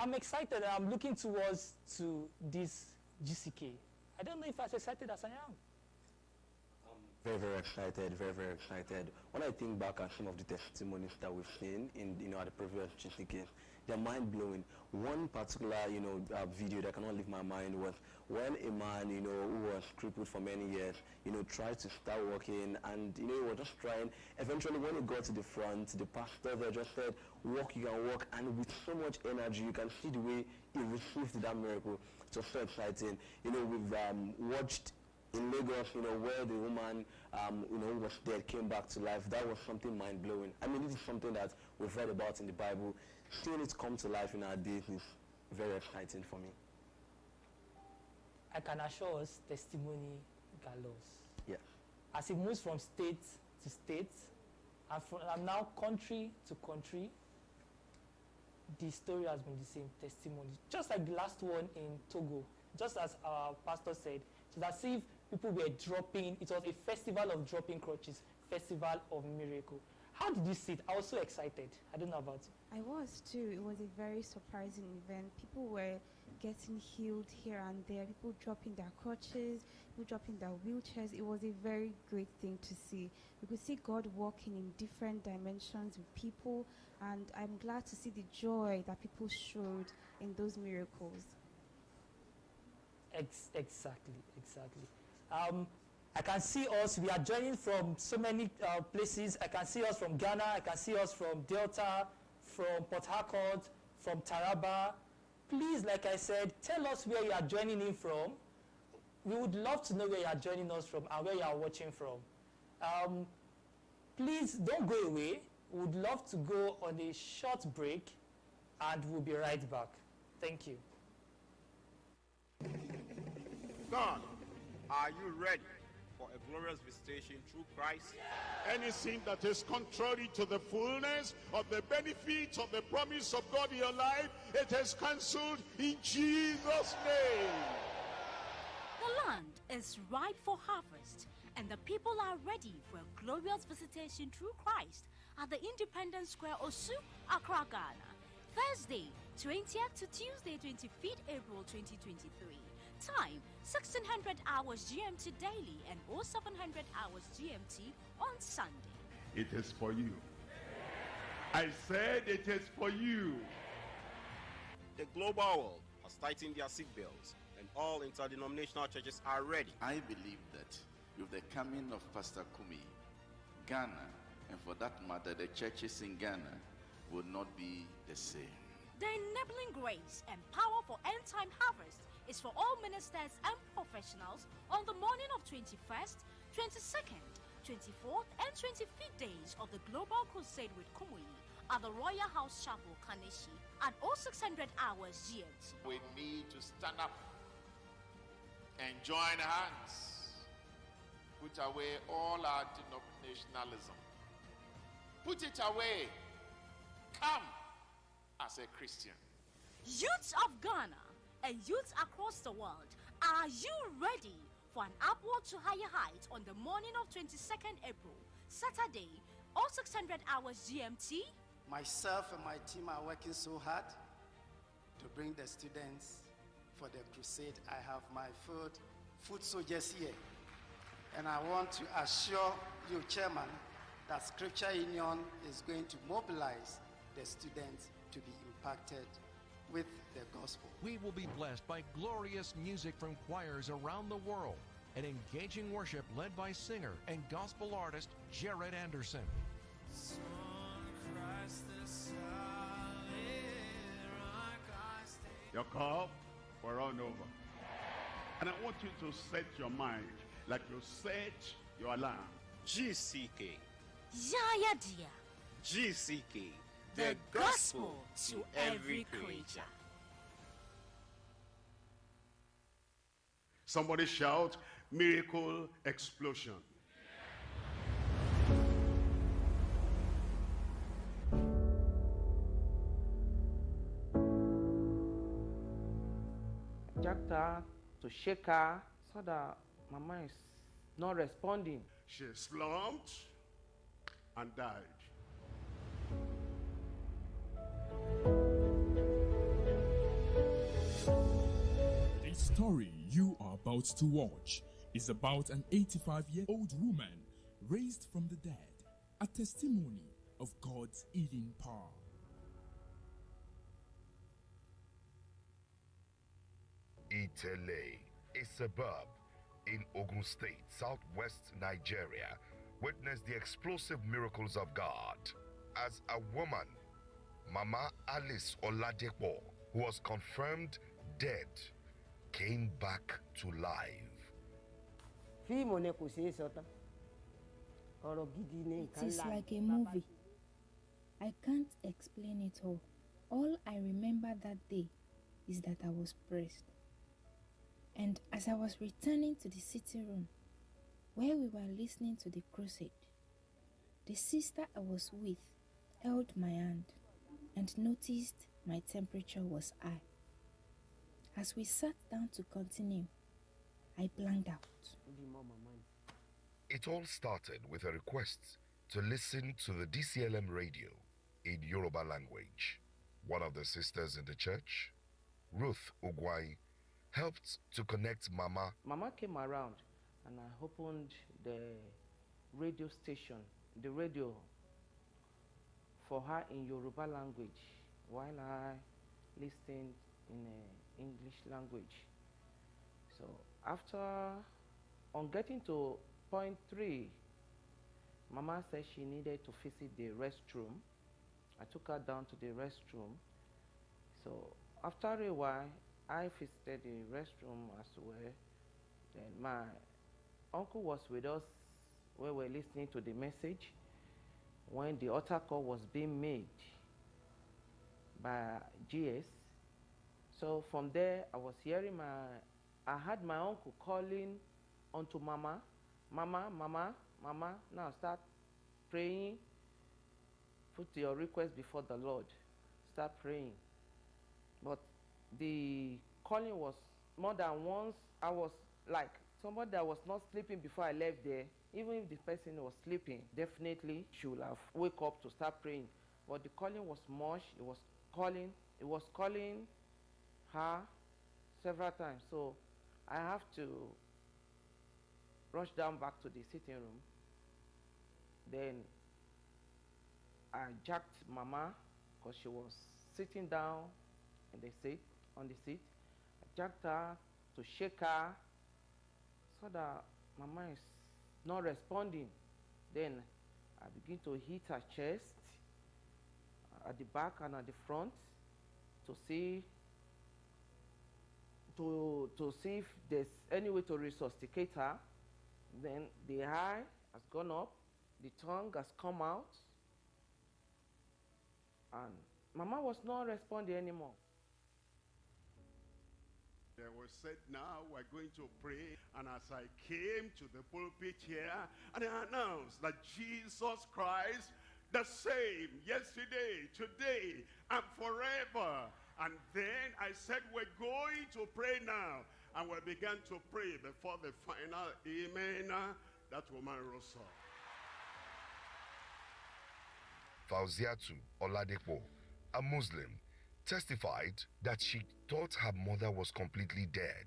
I'm excited. And I'm looking towards to this GCK. I don't know if as excited as I am. Very, very excited, very, very excited. When I think back at some of the testimonies that we've seen in, you know, at the previous GCK, they're mind-blowing. One particular, you know, uh, video that cannot leave my mind was when a man, you know, who was crippled for many years, you know, tried to start walking and, you know, he was just trying. Eventually, when he got to the front, the pastor there just said, walk, you can walk. And with so much energy, you can see the way he received that miracle. It was so exciting. You know, we've um, watched in Lagos, you know, where the woman, um, you know, who was dead, came back to life. That was something mind-blowing. I mean, this is something that we've read about in the Bible. Seeing it come to life in our days is very exciting for me. I can assure us testimony gallows. Yeah. As it moves from state to state, and, from, and now country to country, the story has been the same testimony. Just like the last one in Togo, just as our pastor said, it's as if people were dropping, it was a festival of dropping crutches, festival of miracle. How did you see it? I was so excited. I don't know about you. I was too. It was a very surprising event. People were getting healed here and there, people dropping their crutches, people dropping their wheelchairs. It was a very great thing to see. We could see God working in different dimensions with people, and I'm glad to see the joy that people showed in those miracles. Ex exactly, exactly. Um, I can see us, we are joining from so many uh, places. I can see us from Ghana, I can see us from Delta, from Port Harcourt, from Taraba. Please, like I said, tell us where you are joining in from. We would love to know where you are joining us from and where you are watching from. Um, please don't go away. We would love to go on a short break and we'll be right back. Thank you. God, are you ready for a glorious visitation through Christ? Any sin that is contrary to the fullness of the benefits of the promise of God in your life, it is cancelled in Jesus' name. The land is ripe for harvest, and the people are ready for a glorious visitation through Christ at the Independence Square, Osu, Accra, Ghana. Thursday, 20th to Tuesday, 25th April 2023. Time 1600 hours GMT daily and 0700 hours GMT on Sunday. It is for you. I said it is for you. The global world has tightened their seatbelts and all interdenominational churches are ready. I believe that with the coming of Pastor Kumuyi, Ghana, and for that matter, the churches in Ghana will not be the same. The enabling grace and power for end time harvest is for all ministers and professionals on the morning of 21st, 22nd, 24th, and 25th days of the Global Crusade with Kumuyi at the Royal House Chapel, Kaneshie at all 0600 hours GMT. We need to stand up and join hands. Put away all our denominationalism. Put it away. Come as a Christian. Youths of Ghana and youths across the world, are you ready for an upward to higher height on the morning of 22nd April, Saturday, all 0600 hours GMT? Myself and my team are working so hard to bring the students for the crusade. I have my food, food soldiers here. And I want to assure you, Chairman, that Scripture Union is going to mobilize the students to be impacted with the gospel. We will be blessed by glorious music from choirs around the world and engaging worship led by singer and gospel artist Jared Anderson. Your cup will run over. And I want you to set your mind like you set your alarm. GCK. Yaya Dia. GCK. The gospel to every creature. Somebody shout, miracle explosion. jacked her to shake her so that mama is not responding. She slumped and died. Story you are about to watch is about an 85 year old woman raised from the dead, a testimony of God's healing power. Itele, a suburb in Ogun State, southwest Nigeria, witnessed the explosive miracles of God as a woman, Mama Alice Oladepo, who was confirmed dead, came back to life. fíìmù ni kò ṣeé sọ tán ọ̀rọ̀ gidi ni nǹkan is ńlá like a movie. I can't explain it all. All I remember that day is that I was pressed. And as I was returning to the sitting room where we were listening to the crusade, the sister I was with held my hand and noticed my temperature was high. As we sat down to continue, I blanked out. ó di mọ́ màmá ni. It all started with a request to listen to the DCLM radio in Yoruba language. One of the sisters in the church, Ruth Ogwai, helped to connect Mama Mama came around and I opened the radio station, the radio for her in Yoruba language while I listened in uh, English language. So after, on getting to point three, Mama said she needed to visit the restroom. I took her down to the restroom. So after a while, I visited the restroom as well. Then my uncle was with us we were listening to the message when the altar call was being made by GS. So from there, I was hearing my, I had my uncle calling onto Mama, Mama, Mama, Mama. Now start praying. Put your request before the Lord. Start praying. But the calling was more than once. I was like somebody that was not sleeping before I left there. Even if the person was sleeping, definitely she would have wake up to start praying. But the calling was much. It was calling. It was calling her several times. So I have to rush down back to the sitting room. Then I jacked Mama because she was sitting down in the seat on the seat. I jacked her to shake her so that Mama is not responding. Then I begin to hit her chest uh, at the back and at the front to see to to see if there's any way to resuscitate her. Then the eye has gone up, the tongue has come out, and Mama was not responding anymore. There was said, now we're going to pray. And as I came to the pulpit here, and I announced that Jesus Christ, the same yesterday, today, and forever. And then I said, we're going to pray now. And we began to pray before the final amen. Uh, that woman rose up. Fauziatu Oladepo, a Muslim, testified that she thought her mother was completely dead.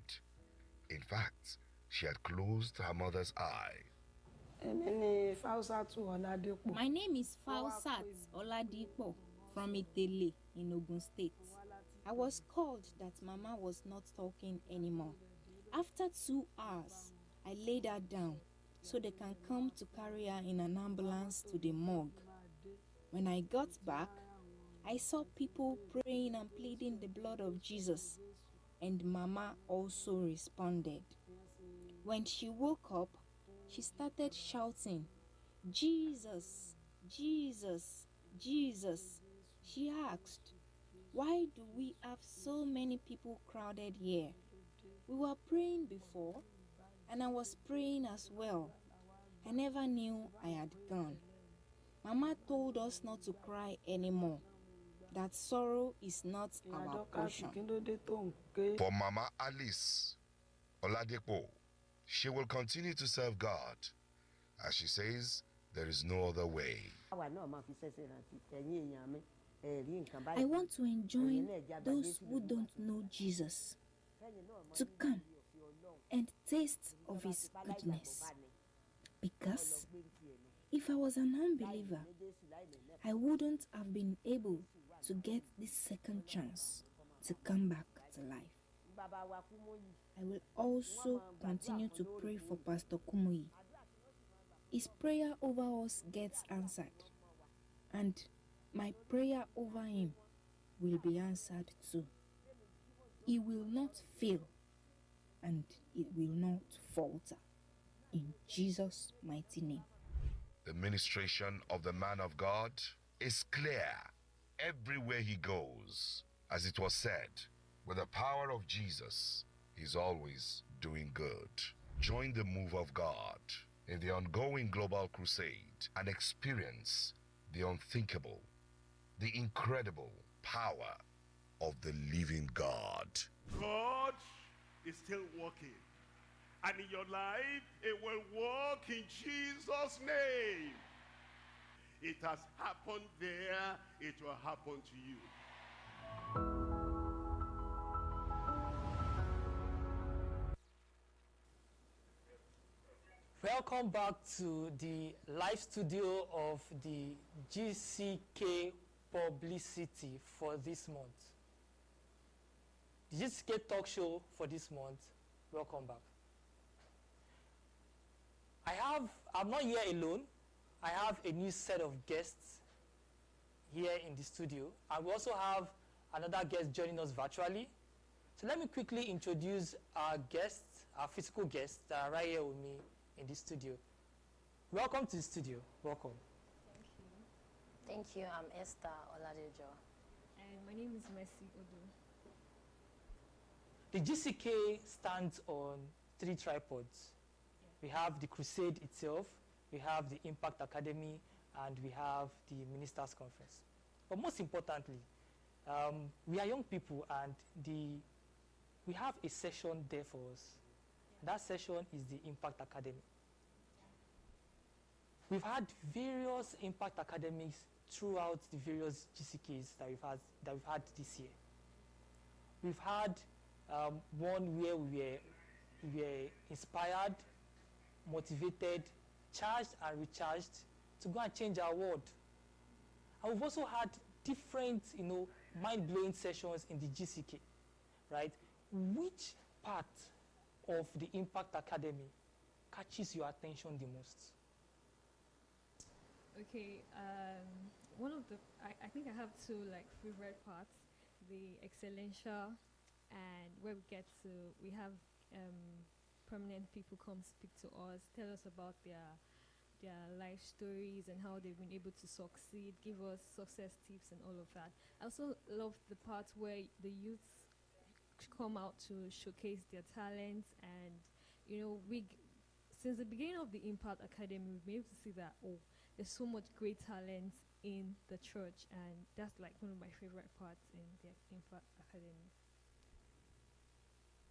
In fact, she had closed her mother's eye. èmi ni Fáúsátù Ọládépò. My name is Fausat Oladipo from Itele in Ogun State. I was called that Mama was not talking anymore. After two hours, I laid her down so they can come to carry her in an ambulance to the morgue. When I got back, I saw people praying and pleading the blood of Jesus, and Mama also responded. When she woke up, she started shouting, Jesus, Jesus, Jesus. She asked, Why do we have so many people crowded here? We were praying before, and I was praying as well. I never knew I had gone. Mama told us not to cry anymore, that sorrow is not our portion. kí ló dé tó ń. For Mama Alice Oladepo, she will continue to serve God. As she says, there is no other way. Àwa náà máa fi ṣẹ́ṣẹ́ rántí ẹ̀yin èèyàn mi ẹ̀ rí nǹkan báyìí. I want to enjoin Ẹ̀yin náà já those who don't know Jesus. to come and taste of His goodness. Because if I was an unbeliever, I wouldn't have been able to get this second chance to come back to life. I will also continue to pray for Pastor Kumuyi. His prayer over us gets answered, and my prayer over him will be answered too. He will not fail, and it will not falter. In Jesus' mighty name. The ministration of the man of God is clear everywhere he goes. As it was said, with the power of Jesus, he's always doing good. Join the move of God in the ongoing global crusade and experience the unthinkable, the incredible power of the living God. God is still working. And in your life, it will work in Jesus' name. It has happened there, it will happen to you. Welcome back to the live studio of the GCK Publicity for this month. The GCK Talk Show for this month. Welcome back. I have, I'm not here alone. I have a new set of guests here in the studio. And we also have another guest joining us virtually. So let me quickly introduce our guests, our physical guests that are right here with me in the studio. Welcome to the studio. Welcome. Thank you. I'm Esther Oladejo. And my name is Mercy Odo. The GCK stands on three tripods. We have the Crusade itself, we have the Impact Academy, and we have the Ministers' Conference. But most importantly, um, we are young people, and the we have a session there for us. That session is the Impact Academy. We've had various Impact Academies throughout the various GCKs that we've had, that we've had this year. We've had um, one where we were, we were inspired, motivated, charged and recharged to go and change our world. And we've also had different, you know, mind-blowing sessions in the GCK, right? Which part of the Impact Academy catches your attention the most? Okay, um, one of the, I, I think I have two like favorite parts, the Excellentia and where we get to, we have um, prominent people come speak to us, tell us about their their life stories and how they've been able to succeed, give us success tips and all of that. I also love the part where the youth come out to showcase their talents and you know we since the beginning of the Impact Academy we've been able to see that oh there's so much great talent in the church and that's like one of my favorite parts in the Impact Academy.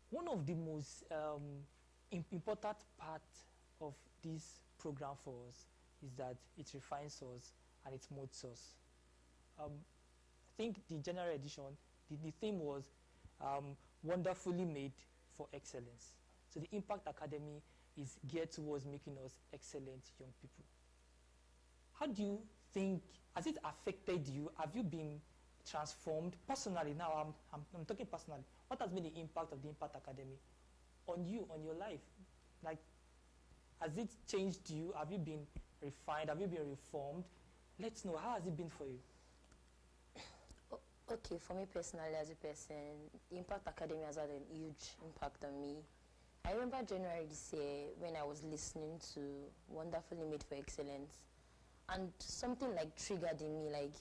One of the most um, important part of this program for us is that it refines us and it molds us. Um, I think the general edition, the, the theme was um, wonderfully made for excellence. So the Impact Academy is geared towards making us excellent young people. How do you think, has it affected you? Have you been transformed personally? Now I'm, I'm, I'm talking personally. What has been the impact of the Impact Academy on you, on your life? Like, has it changed you? Have you been refined? Have you been reformed? Let's know. How has it been for you? Okay, for me personally as a person, Impact Academy has had a huge impact on me. I remember January this year when I was listening to Wonderfully Made for Excellence and something like triggered in me like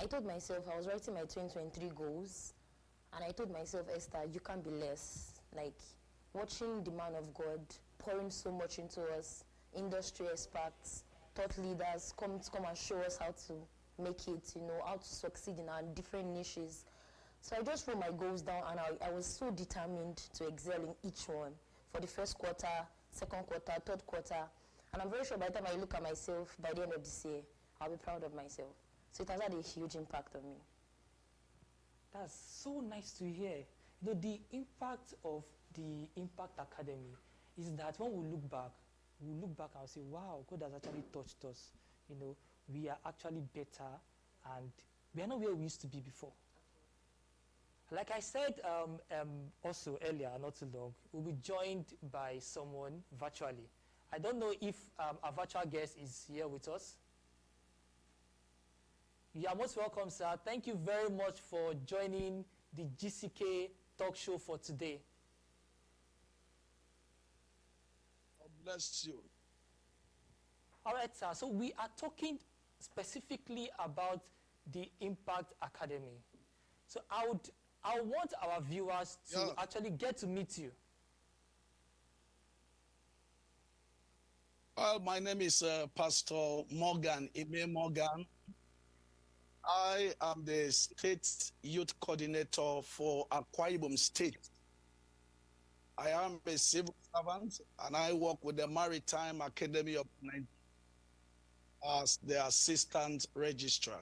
I told myself I was writing my 2023 goals and I told myself Esther you can't be less like watching the man of God pouring so much into us industry experts thought leaders come to come and show us how to make it you know how to succeed in our different niches so I just wrote my goals down and I, I was so determined to excel in each one for the first quarter, second quarter, third quarter. And I'm very sure by the time I look at myself by the end of this year, I'll be proud of myself. So it has had a huge impact on me. That's so nice to hear. You know, the impact of the Impact Academy is that when we look back, we look back and say, wow, God has actually touched us. You know, we are actually better and we are not where we used to be before. Like I said um, um, also earlier, not too long, we'll be joined by someone virtually. I don't know if um, our virtual guest is here with us. You are most welcome, sir. Thank you very much for joining the GCK talk show for today. God bless you. All right, sir. So we are talking specifically about the Impact Academy. So I would, I want our viewers to Yeah. actually get to meet you. Well, my name is uh, Pastor Morgan, Ime Morgan. I am the state youth coordinator for Akwa State. I am a civil servant and I work with the Maritime Academy of Nigeria as the assistant registrar.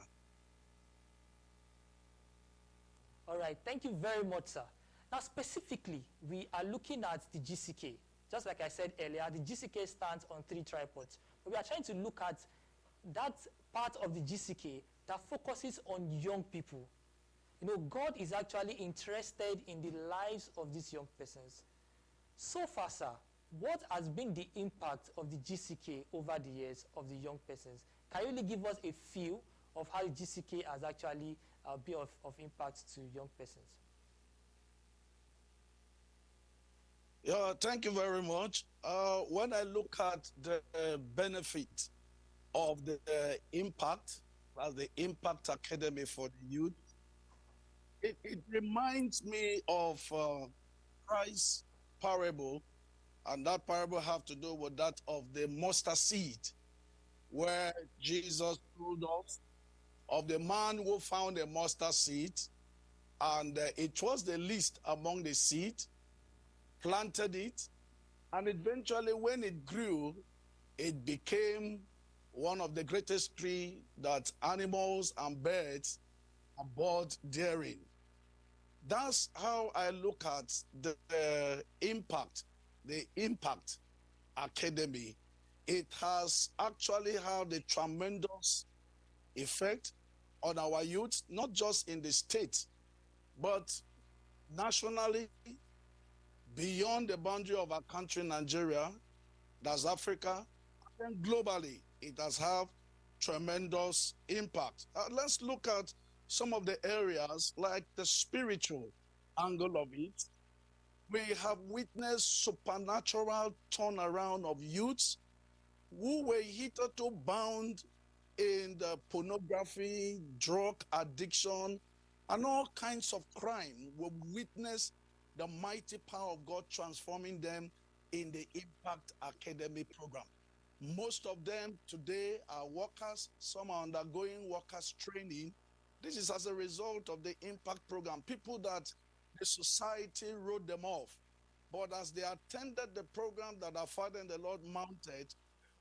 All right, thank you very much, sir. Now, specifically, we are looking at the GCK. Just like I said earlier, the GCK stands on three tripods. We are trying to look at that part of the GCK that focuses on young people. You know, God is actually interested in the lives of these young persons. So far, sir, what has been the impact of the GCK over the years of the young persons? Can you really give us a feel of how the GCK has actually uh, been of, of impact to young persons? Yeah, thank you very much. Uh, when I look at the uh, benefit of the uh, impact, as the Impact Academy for the youth, it, it reminds me of uh, Christ's parable, and that parable have to do with that of the mustard seed, where Jesus told us of the man who found a mustard seed, and uh, it was the least among the seed, planted it, and eventually when it grew, it became one of the greatest tree that animals and birds both daring. That's how I look at the impact, the impact academy. It has actually had a tremendous effect on our youth, not just in the state, but nationally, beyond the boundary of our country, Nigeria, that's Africa, and globally, it has had tremendous impact. Uh, let's look at some of the areas like the spiritual angle of it. We have witnessed supernatural turnaround of youths who were hitherto bound in the pornography, drug addiction, and all kinds of crime. We witness the mighty power of God transforming them in the Impact Academy program. Most of them today are workers, some are undergoing workers training. This is as a result of the Impact program. People that the society wrote them off. But as they attended the program that our Father and the Lord mounted,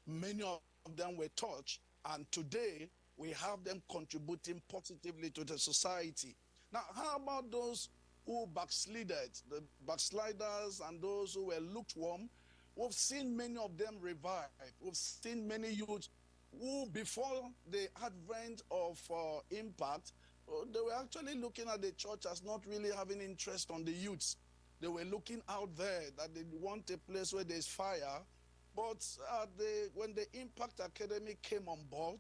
many of them were touched. And today, we have them contributing positively to the society. Now, how about those who backslided, the backsliders and those who were lukewarm? We've seen many of them revive. We've seen many youth who, before the advent of uh, impact, uh, they were actually looking at the church as not really having interest on the youths. They were looking out there that they want a place where there's fire. But uh, when the Impact Academy came on board,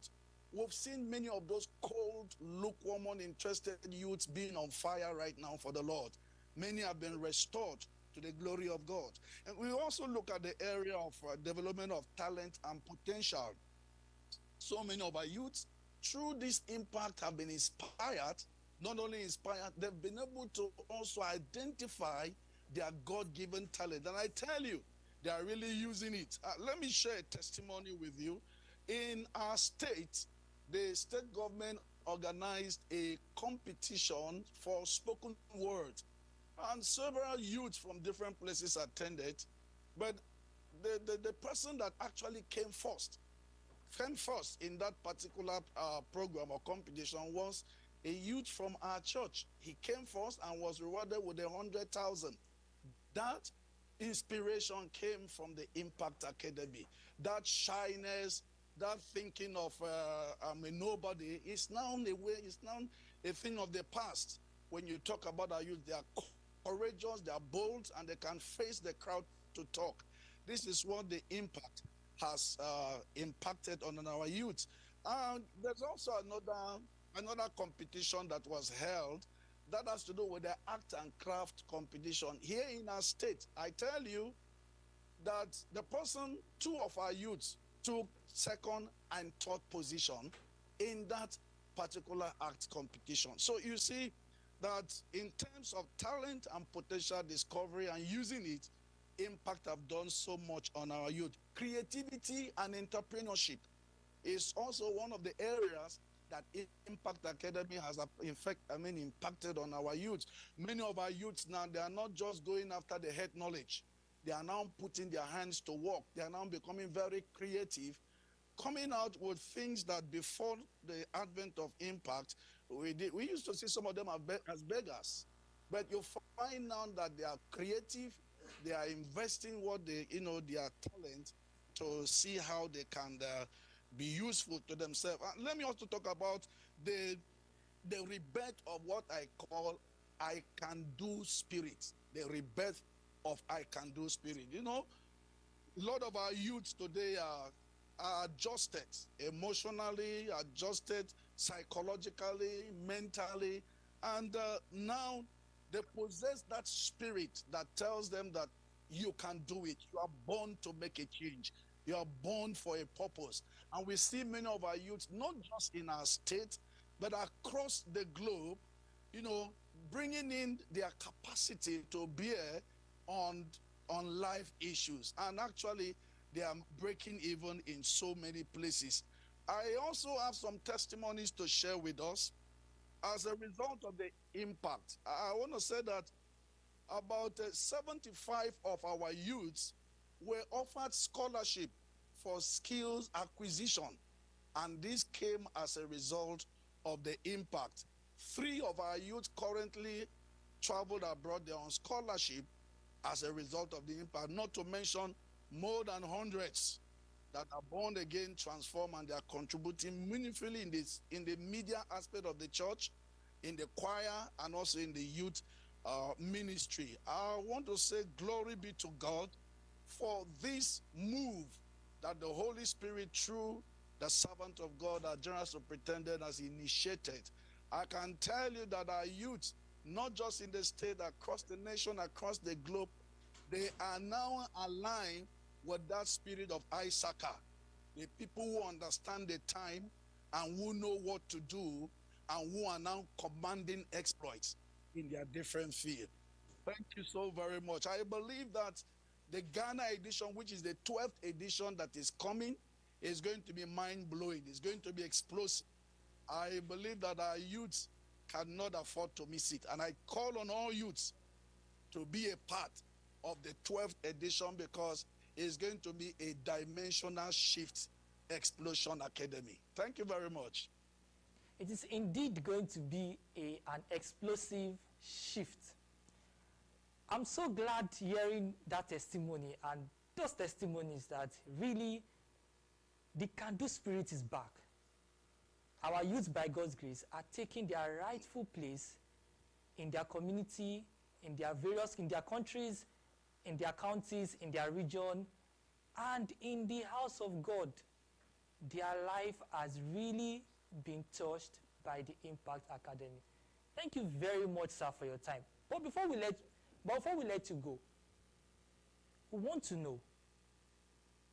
we've seen many of those cold, lukewarm, uninterested youths being on fire right now for the Lord. Many have been restored to the glory of God. And we also look at the area of uh, development of talent and potential. So many of our youths, through this impact, have been inspired. Not only inspired, they've been able to also identify their God given talent. And I tell you, they are really using it. Uh, let me share a testimony with you. In our state, the state government organized a competition for spoken word and several youths from different places attended but the, the, the person that actually came first came first in that particular uh, program or competition was a youth from our church. He came first and was rewarded with a hundred thousand. That inspiration came from the Impact Academy. That shyness, that thinking of uh, I'm a nobody is now a way, it's now a thing of the past. When you talk about our youth, they are courageous, they are bold, and they can face the crowd to talk. This is what the impact has uh, impacted on our youth. And there's also another another competition that was held that has to do with the art and craft competition here in our state. I tell you that the person, two of our youths, took second and third position in that particular art competition. So you see that in terms of talent and potential discovery and using it, Impact have done so much on our youth. Creativity and entrepreneurship is also one of the areas that Impact Academy has, in fact, I mean, impacted on our youth. Many of our youths now, they are not just going after the head knowledge. They are now putting their hands to work. They are now becoming very creative, coming out with things that before the advent of Impact, we did. We used to see some of them as beggars. But you find now that they are creative, they are investing what they, you know, their talent to see how they can uh, be useful to themselves. And let me also talk about the the rebirth of what I call I can do spirit. The rebirth of I can do spirit. You know, a lot of our youths today are, are adjusted emotionally, adjusted psychologically, mentally, and uh, now they possess that spirit that tells them that you can do it. You are born to make a change. You are born for a purpose. And we see many of our youths, not just in our state, but across the globe, you know, bringing in their capacity to bear on, on life issues. And actually, they are breaking even in so many places. I also have some testimonies to share with us as a result of the impact. I want to say that about uh, 75 of our youths were offered scholarship for skills acquisition. And this came as a result of the impact. Three of our youth currently traveled abroad, they're on scholarship as a result of the impact, not to mention more than hundreds that are born again, transformed, and they are contributing meaningfully in this in the media aspect of the church, in the choir, and also in the youth uh, ministry. I want to say glory be to God for this move that the Holy Spirit, through the servant of God, our general superintendent, has initiated. I can tell you that our youth, not just in the state, across the nation, across the globe, they are now aligned with that spirit of Issachar. The people who understand the time and who know what to do and who are now commanding exploits in their different field. Thank you so very much. I believe that the Ghana edition, which is the 12th edition that is coming, is going to be mind blowing. It's going to be explosive. I believe that our youths cannot afford to miss it. And I call on all youths to be a part of the 12th edition because it's going to be a dimensional shift explosion academy. Thank you very much. It is indeed going to be a, an explosive shift. I'm so glad hearing that testimony and those testimonies that really the can-do spirit is back. Our youth, by God's grace, are taking their rightful place in their community, in their various, in their countries, in their counties, in their region, and in the house of God. Their life has really been touched by the Impact Academy. Thank you very much, sir, for your time. But before we let, but before we let you go, we want to know.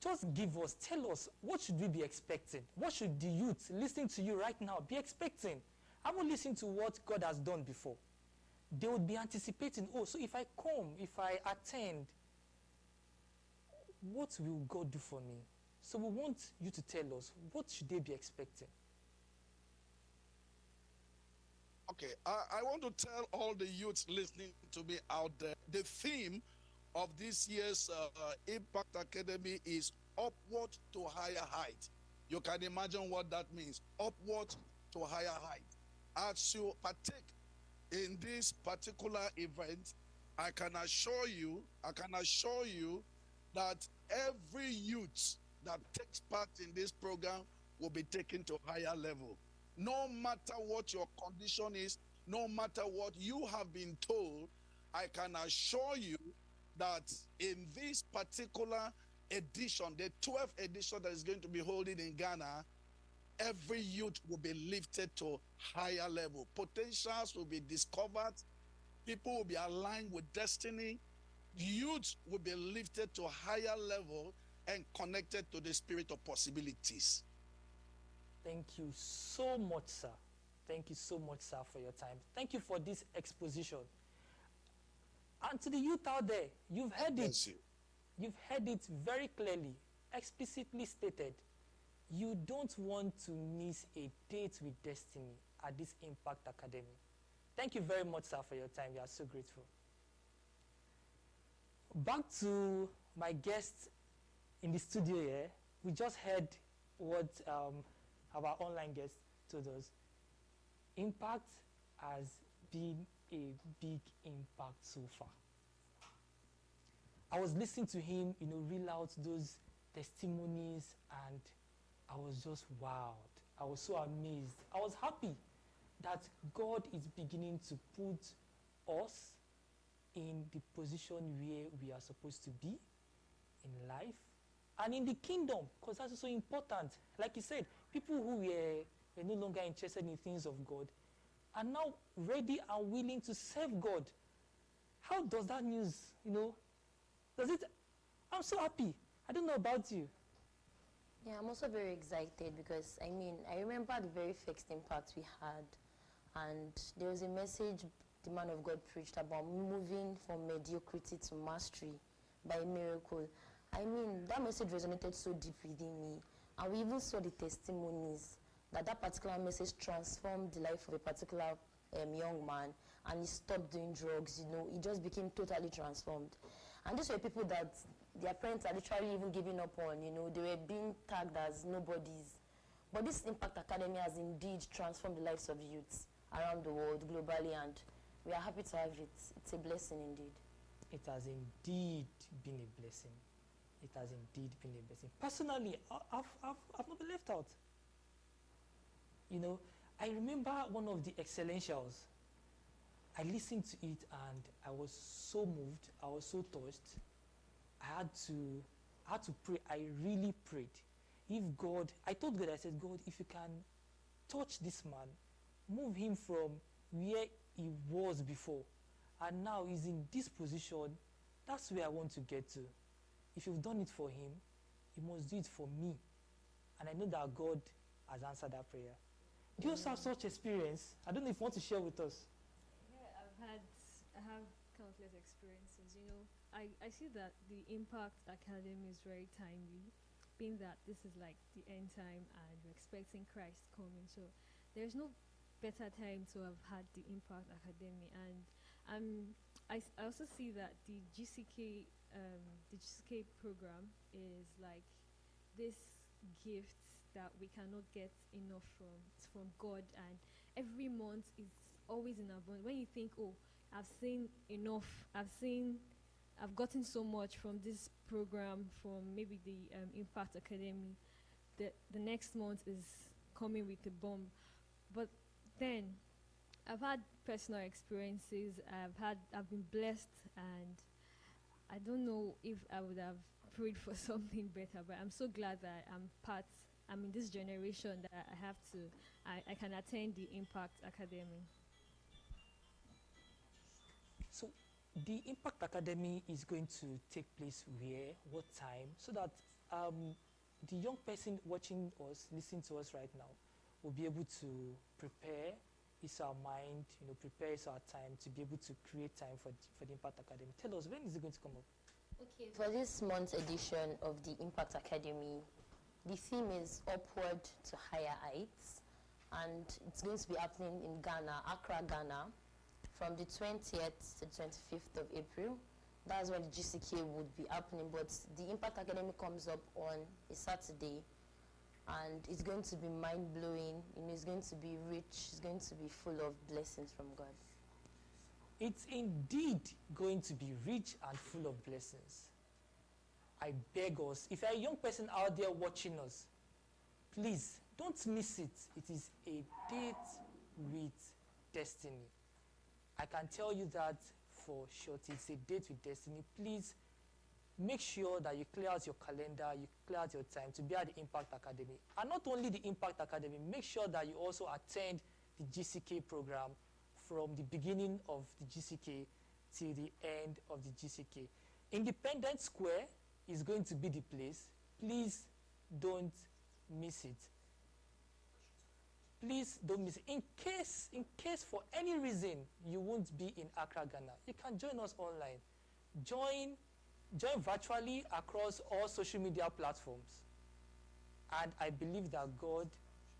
Just give us, tell us, what should we be expecting? What should the youth listening to you right now be expecting? I will listen to what God has done before. They would be anticipating, oh, so if I come, if I attend, what will God do for me? So we want you to tell us, what should they be expecting? Okay, I, I want to tell all the youths listening to me out there the theme of this year's uh, uh, Impact Academy is upward to higher height. You can imagine what that means upward to higher height. as you partake in this particular event, I can assure you, I can assure you that every youth that takes part in this program will be taken to higher level. No matter what your condition is, no matter what you have been told, I can assure you that in this particular edition, the 12th edition that is going to be holding in Ghana, every youth will be lifted to higher level. Potentials will be discovered. People will be aligned with destiny. Youth will be lifted to higher level and connected to the spirit of possibilities. Thank you so much, sir. Thank you so much, sir, for your time. Thank you for this exposition. And to the youth out there, you've heard it. You. You've heard it very clearly, explicitly stated. You don't want to miss a date with destiny at this Impact Academy. Thank you very much, sir, for your time. We are so grateful. Back to my guests in the studio here. We just heard what um, our online guest told us. Impact has been a big impact so far. I was listening to him, you know, reel out those testimonies, and I was just wowed. I was so amazed. I was happy that God is beginning to put us in the position where we are supposed to be in life and in the kingdom, because that's so important. Like you said, people who were, were no longer interested in things of God are now ready and willing to serve God. How does that news, you know, does it? I'm so happy. I don't know about you. Yeah, I'm also very excited because I mean, I remember the very first impact we had, and there was a message the man of God preached about moving from mediocrity to mastery by miracle. I mean, that message resonated so deep within me, and we even saw the testimonies that that particular message transformed the life of a particular um, young man, and he stopped doing drugs. You know, he just became totally transformed. And these were people that their parents are literally even giving up on, you know, they were being tagged as nobodies. But this Impact Academy has indeed transformed the lives of youths around the world, globally, and we are happy to have it. It's a blessing indeed. It has indeed been a blessing. It has indeed been a blessing. Personally, I've, I've, I've not been left out. You know, I remember one of the excellentials. I listened to it and I was so moved. I was so touched. I had to, I had to pray. I really prayed. If God, I told God, I said, God, if you can touch this man, move him from where he was before, and now he's in this position, that's where I want to get to. If you've done it for him, you must do it for me. And I know that God has answered that prayer. You have such experience? I don't know if you want to share with us. Yeah, I've had, I have countless experiences. You know, I, I see that the Impact Academy is very timely, being that this is like the end time and we're expecting Christ coming. So there's no better time to have had the Impact Academy. And um, I, I also see that the GCK, um, the GCK program is like this gift that we cannot get enough from from God. And every month is always in abundance when you think oh I've seen enough I've seen I've gotten so much from this program from maybe the um, Impact Academy the the next month is coming with a bomb. But then I've had personal experiences. I've had I've been blessed and I don't know if I would have prayed for something better, but I'm so glad that I'm part, I'm in this generation that I have to, I, I can attend the Impact Academy. So the Impact Academy is going to take place where, what time, so that um, the young person watching us, listening to us right now, will be able to prepare his our mind, you know, prepare his our time to be able to create time for, for the Impact Academy. Tell us, when is it going to come up? Okay, for this month's edition of the Impact Academy, the theme is Upward to Higher Heights, and it's going to be happening in Ghana, Accra, Ghana, from the 20th to 25th of April. That's when the GCK would be happening, but the Impact Academy comes up on a Saturday, and it's going to be mind blowing. You know, it's going to be rich. It's going to be full of blessings from God. It's indeed going to be rich and full of blessings. I beg us, if you're a young person out there watching us, please don't miss it. It is a date with destiny. I can tell you that for sure. It's a date with destiny. Please make sure that you clear out your calendar, you clear out your time to be at the Impact Academy. And not only the Impact Academy, make sure that you also attend the GCK program from the beginning of the GCK till the end of the GCK. Independence Square is going to be the place. Please don't miss it. Please don't miss it. In case, in case for any reason you won't be in Accra, Ghana, you can join us online. Join, join virtually across all social media platforms. And I believe that God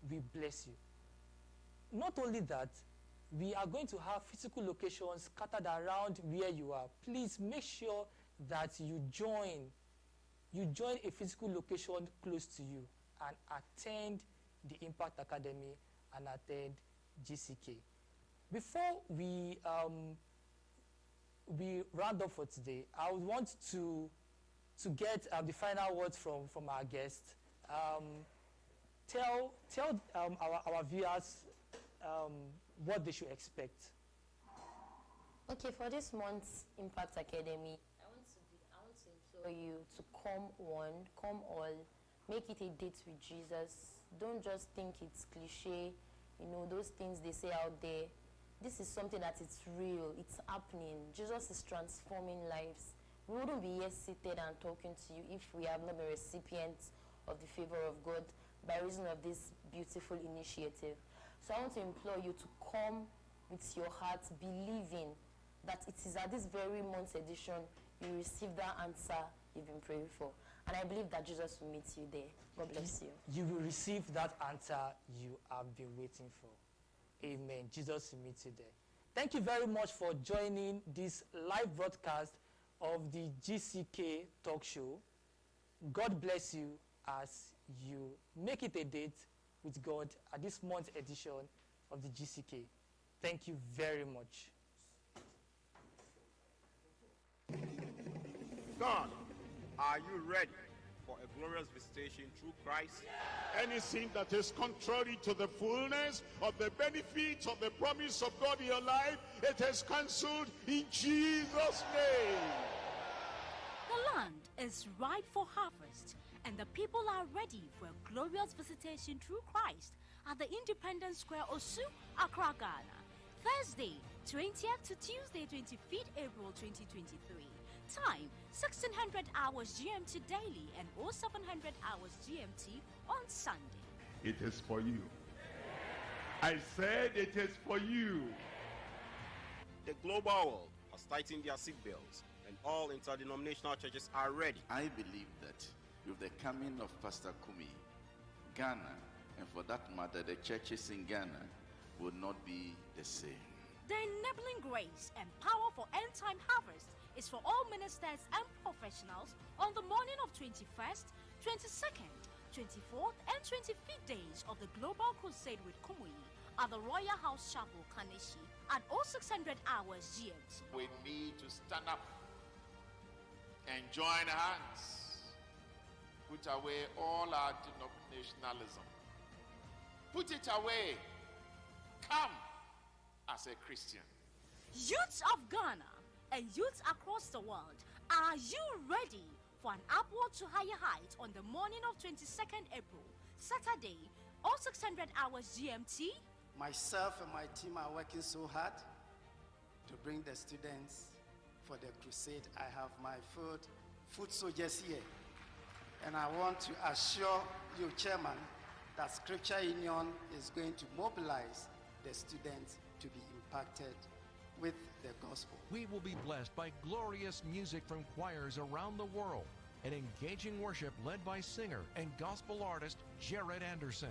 will bless you. Not only that, we are going to have physical locations scattered around where you are. Please make sure that you join you join a physical location close to you and attend the Impact Academy and attend GCK. Before we um, we round up for today, I would want to to get um, the final words from from our guest. Um, tell tell um, our our viewers um, what they should expect. Okay, for this month's Impact Academy, I want to be, I you to come one, come all, make it a date with Jesus. Don't just think it's cliche, you know, those things they say out there. This is something that it's real, it's happening. Jesus is transforming lives. We wouldn't be here seated and talking to you if we have not been recipients of the favor of God by reason of this beautiful initiative. So I want to implore you to come with your heart, believing that it is at this very month's edition you receive that answer you've been praying for. And I believe that Jesus will meet you there. God bless you. You will receive that answer you have been waiting for. Amen. Jesus will meet you there. Thank you very much for joining this live broadcast of the GCK talk show. God bless you as you make it a date with God at this month's edition of the GCK. Thank you very much. God, are you ready for a glorious visitation through Christ? Anything that is contrary to the fullness of the benefits of the promise of God in your life, it is cancelled in Jesus' name. The land is ripe for harvest, and the people are ready for a glorious visitation through Christ at the Independence Square, Osu, Accra, Ghana. Thursday, 20th to Tuesday, 25th April 2023. Time 1600 hours GMT daily and all 0700 hours GMT on Sunday. It is for you. I said it is for you. The global world has tightened their seatbelts and all interdenominational churches are ready. I believe that with the coming of Pastor Kumuyi, Ghana, and for that matter, the churches in Ghana will not be the same. The enabling grace and power for end time harvest is for all ministers and professionals on the morning of 21st, 22nd, 24th, and 25th days of the Global Crusade with Kumuyi at the Royal House Chapel, Kaneshie at 0600 hours GMT. We need to stand up and join hands, put away all our denominationalism, put it away, come as a Christian. Youths of Ghana and youths across the world, are you ready for an upward to higher heights on the morning of 22nd April, Saturday, all 0600 hours GMT? Myself and my team are working so hard to bring the students for the crusade. I have my food, food soldiers here. And I want to assure you, Chairman, that Scripture Union is going to mobilize the students to be impacted with the gospel. We will be blessed by glorious music from choirs around the world and engaging worship led by singer and gospel artist Jared Anderson.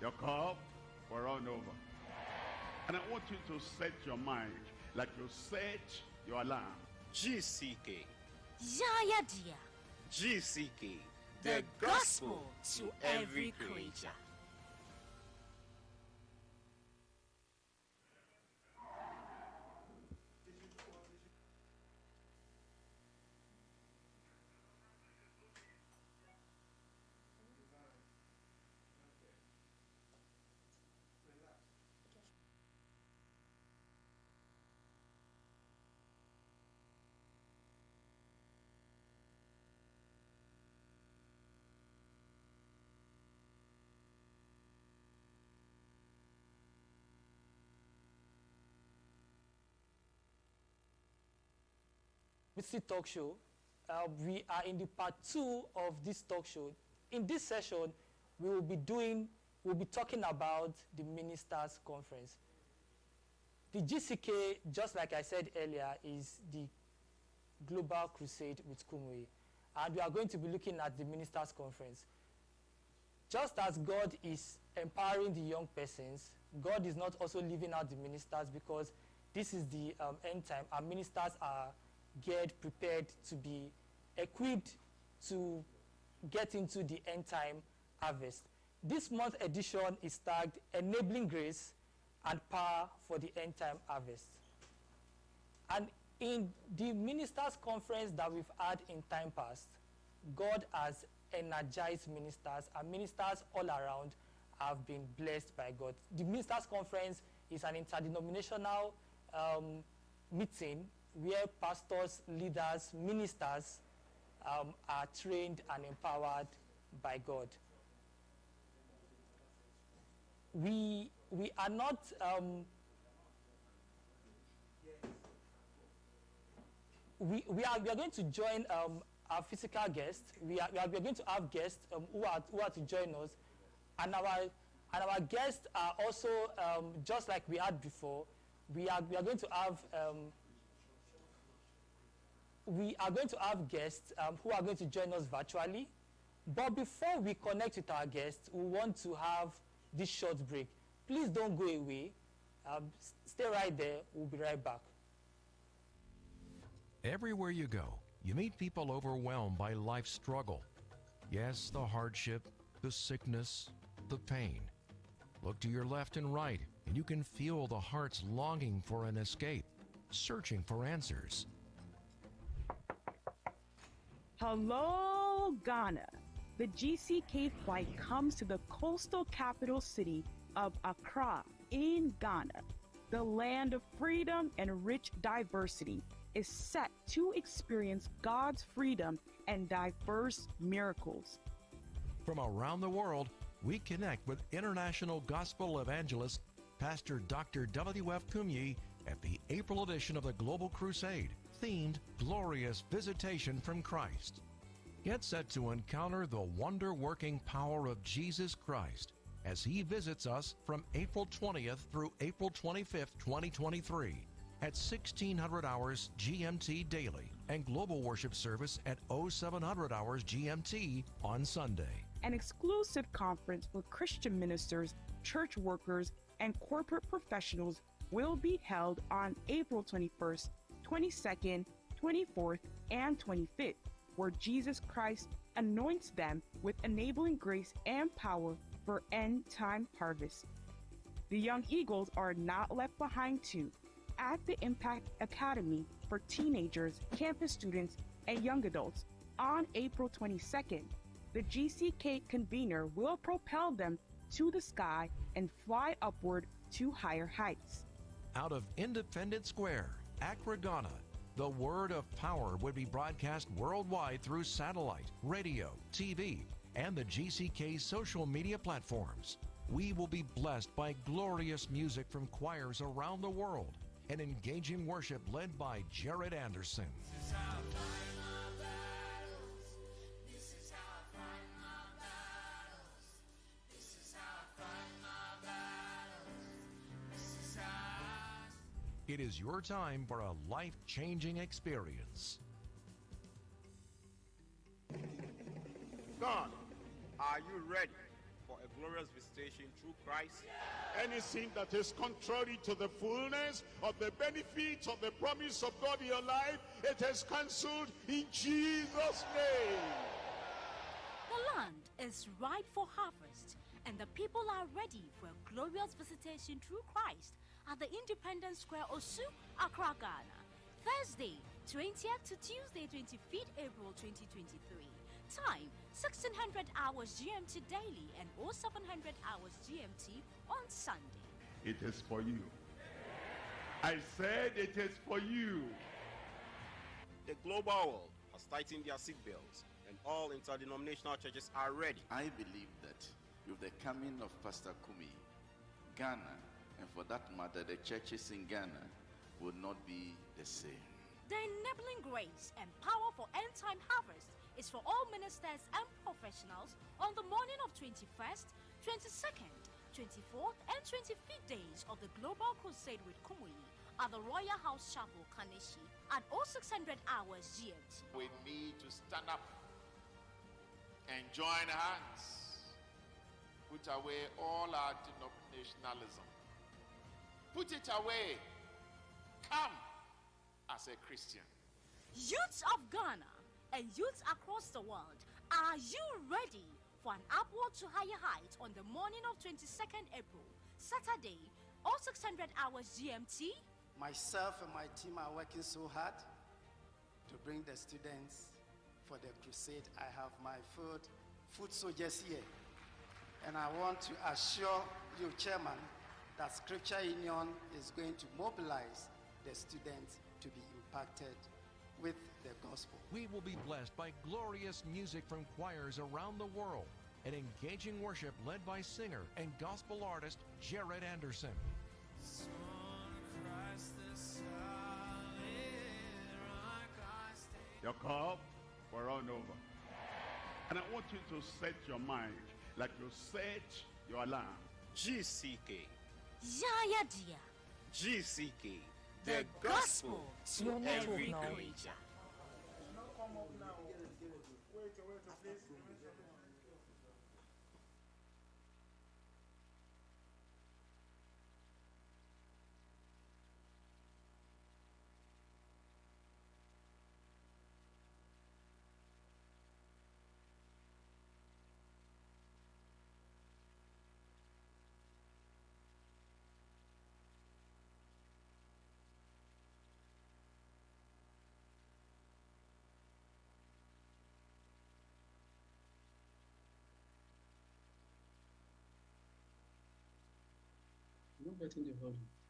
Your cup will run over. And I want you to set your mind like you set your alarm. GCK, Yaya Dia, GCK, the gospel to every creature. Missy Talk Show. Uh, we are in the part two of this talk show. In this session, we will be doing, we'll be talking about the Ministers' Conference. The GCK, just like I said earlier, is the Global Crusade with Kumuyi. And we are going to be looking at the Ministers' Conference. Just as God is empowering the young persons, God is not also leaving out the ministers because this is the um, end time, and ministers are geared, prepared to be equipped to get into the end time harvest. This month edition is tagged Enabling Grace and Power for the End Time Harvest. And in the ministers' conference that we've had in time past, God has energized ministers, and ministers all around have been blessed by God. The ministers' conference is an interdenominational um, meeting where pastors, leaders, ministers um, are trained and empowered by God. We, we are not um, we, we, are, we are going to join um, our physical guests. We are, we are, we are going to have guests um, who, are, who are to join us. And our, and our guests are also, um, just like we had before, we are, we are going to have um, we are going to have guests um, who are going to join us virtually. But before we connect with our guests, we want to have this short break. Please don't go away. Um, stay right there. We'll be right back. Everywhere you go, you meet people overwhelmed by life's struggle. Yes, the hardship, the sickness, the pain. Look to your left and right, and you can feel the heart's longing for an escape, searching for answers. Hello, Ghana. The GCK flight comes to the coastal capital city of Accra in Ghana. The land of freedom and rich diversity is set to experience God's freedom and diverse miracles. From around the world, we connect with international gospel evangelist Pastor Dr. W.F. Kumuyi at the April edition of the Global Crusade, themed Glorious Visitation from Christ. Get set to encounter the wonder working power of Jesus Christ as he visits us from April 20th through April 25th, 2023 at 1600 hours GMT daily and global worship service at 0700 hours GMT on Sunday. An exclusive conference for Christian ministers, church workers, and corporate professionals will be held on April 21st, 22nd, 24th, and 25th, where Jesus Christ anoints them with enabling grace and power for end time harvest. The Young Eagles are not left behind too. At the Impact Academy for teenagers, campus students, and young adults on April 22nd, the GCK convener will propel them to the sky and fly upward to higher heights. Out of Independence Square, Accra, Ghana, the word of power would be broadcast worldwide through satellite, radio, TV, and the GCK social media platforms. We will be blessed by glorious music from choirs around the world and engaging worship led by Jared Anderson. It is your time for a life changing experience. God, are you ready for a glorious visitation through Christ. Anything that is contrary to the fullness of the benefits of the promise of God in your life, it is cancelled in Jesus' name. The land is ripe for harvest, and the people are ready for a glorious visitation through Christ at the Independence Square, Osu, Accra, Ghana. Thursday, 20th to Tuesday, 25th April 2023. Time 1600 hours GMT daily and 0700 hours GMT on Sunday. It is for you. I said it is for you. The global world has tightened their seatbelts and all interdenominational churches are ready. I believe that with the coming of Pastor Kumuyi, Ghana, and for that matter, the churches in Ghana will not be the same. The enabling grace and power for end time harvest is for all ministers and professionals on the morning of 21st, 22nd, 24th, and 25th days of the Global Crusade with Kumuyi at the Royal House Chapel, Kaneshie at 0600 hours GMT. We need to stand up and join hands, put away all our denominationalism, put it away, come as a Christian. Youths of Ghana and youths across the world, are you ready for an upward to higher height on the morning of 22nd April, Saturday, all 0600 hours GMT? Myself and my team are working so hard to bring the students for the crusade. I have my food, food soldiers here. And I want to assure you, Chairman, that Scripture Union is going to mobilize the students to be impacted with the gospel. We will be blessed by glorious music from choirs around the world and engaging worship led by singer and gospel artist Jared Anderson. Your cup will run over. And I want you to set your mind like you set your alarm. GCK. Yaya Dia. GCK. The gospel to Your network every now. Creature. Not getting the volume.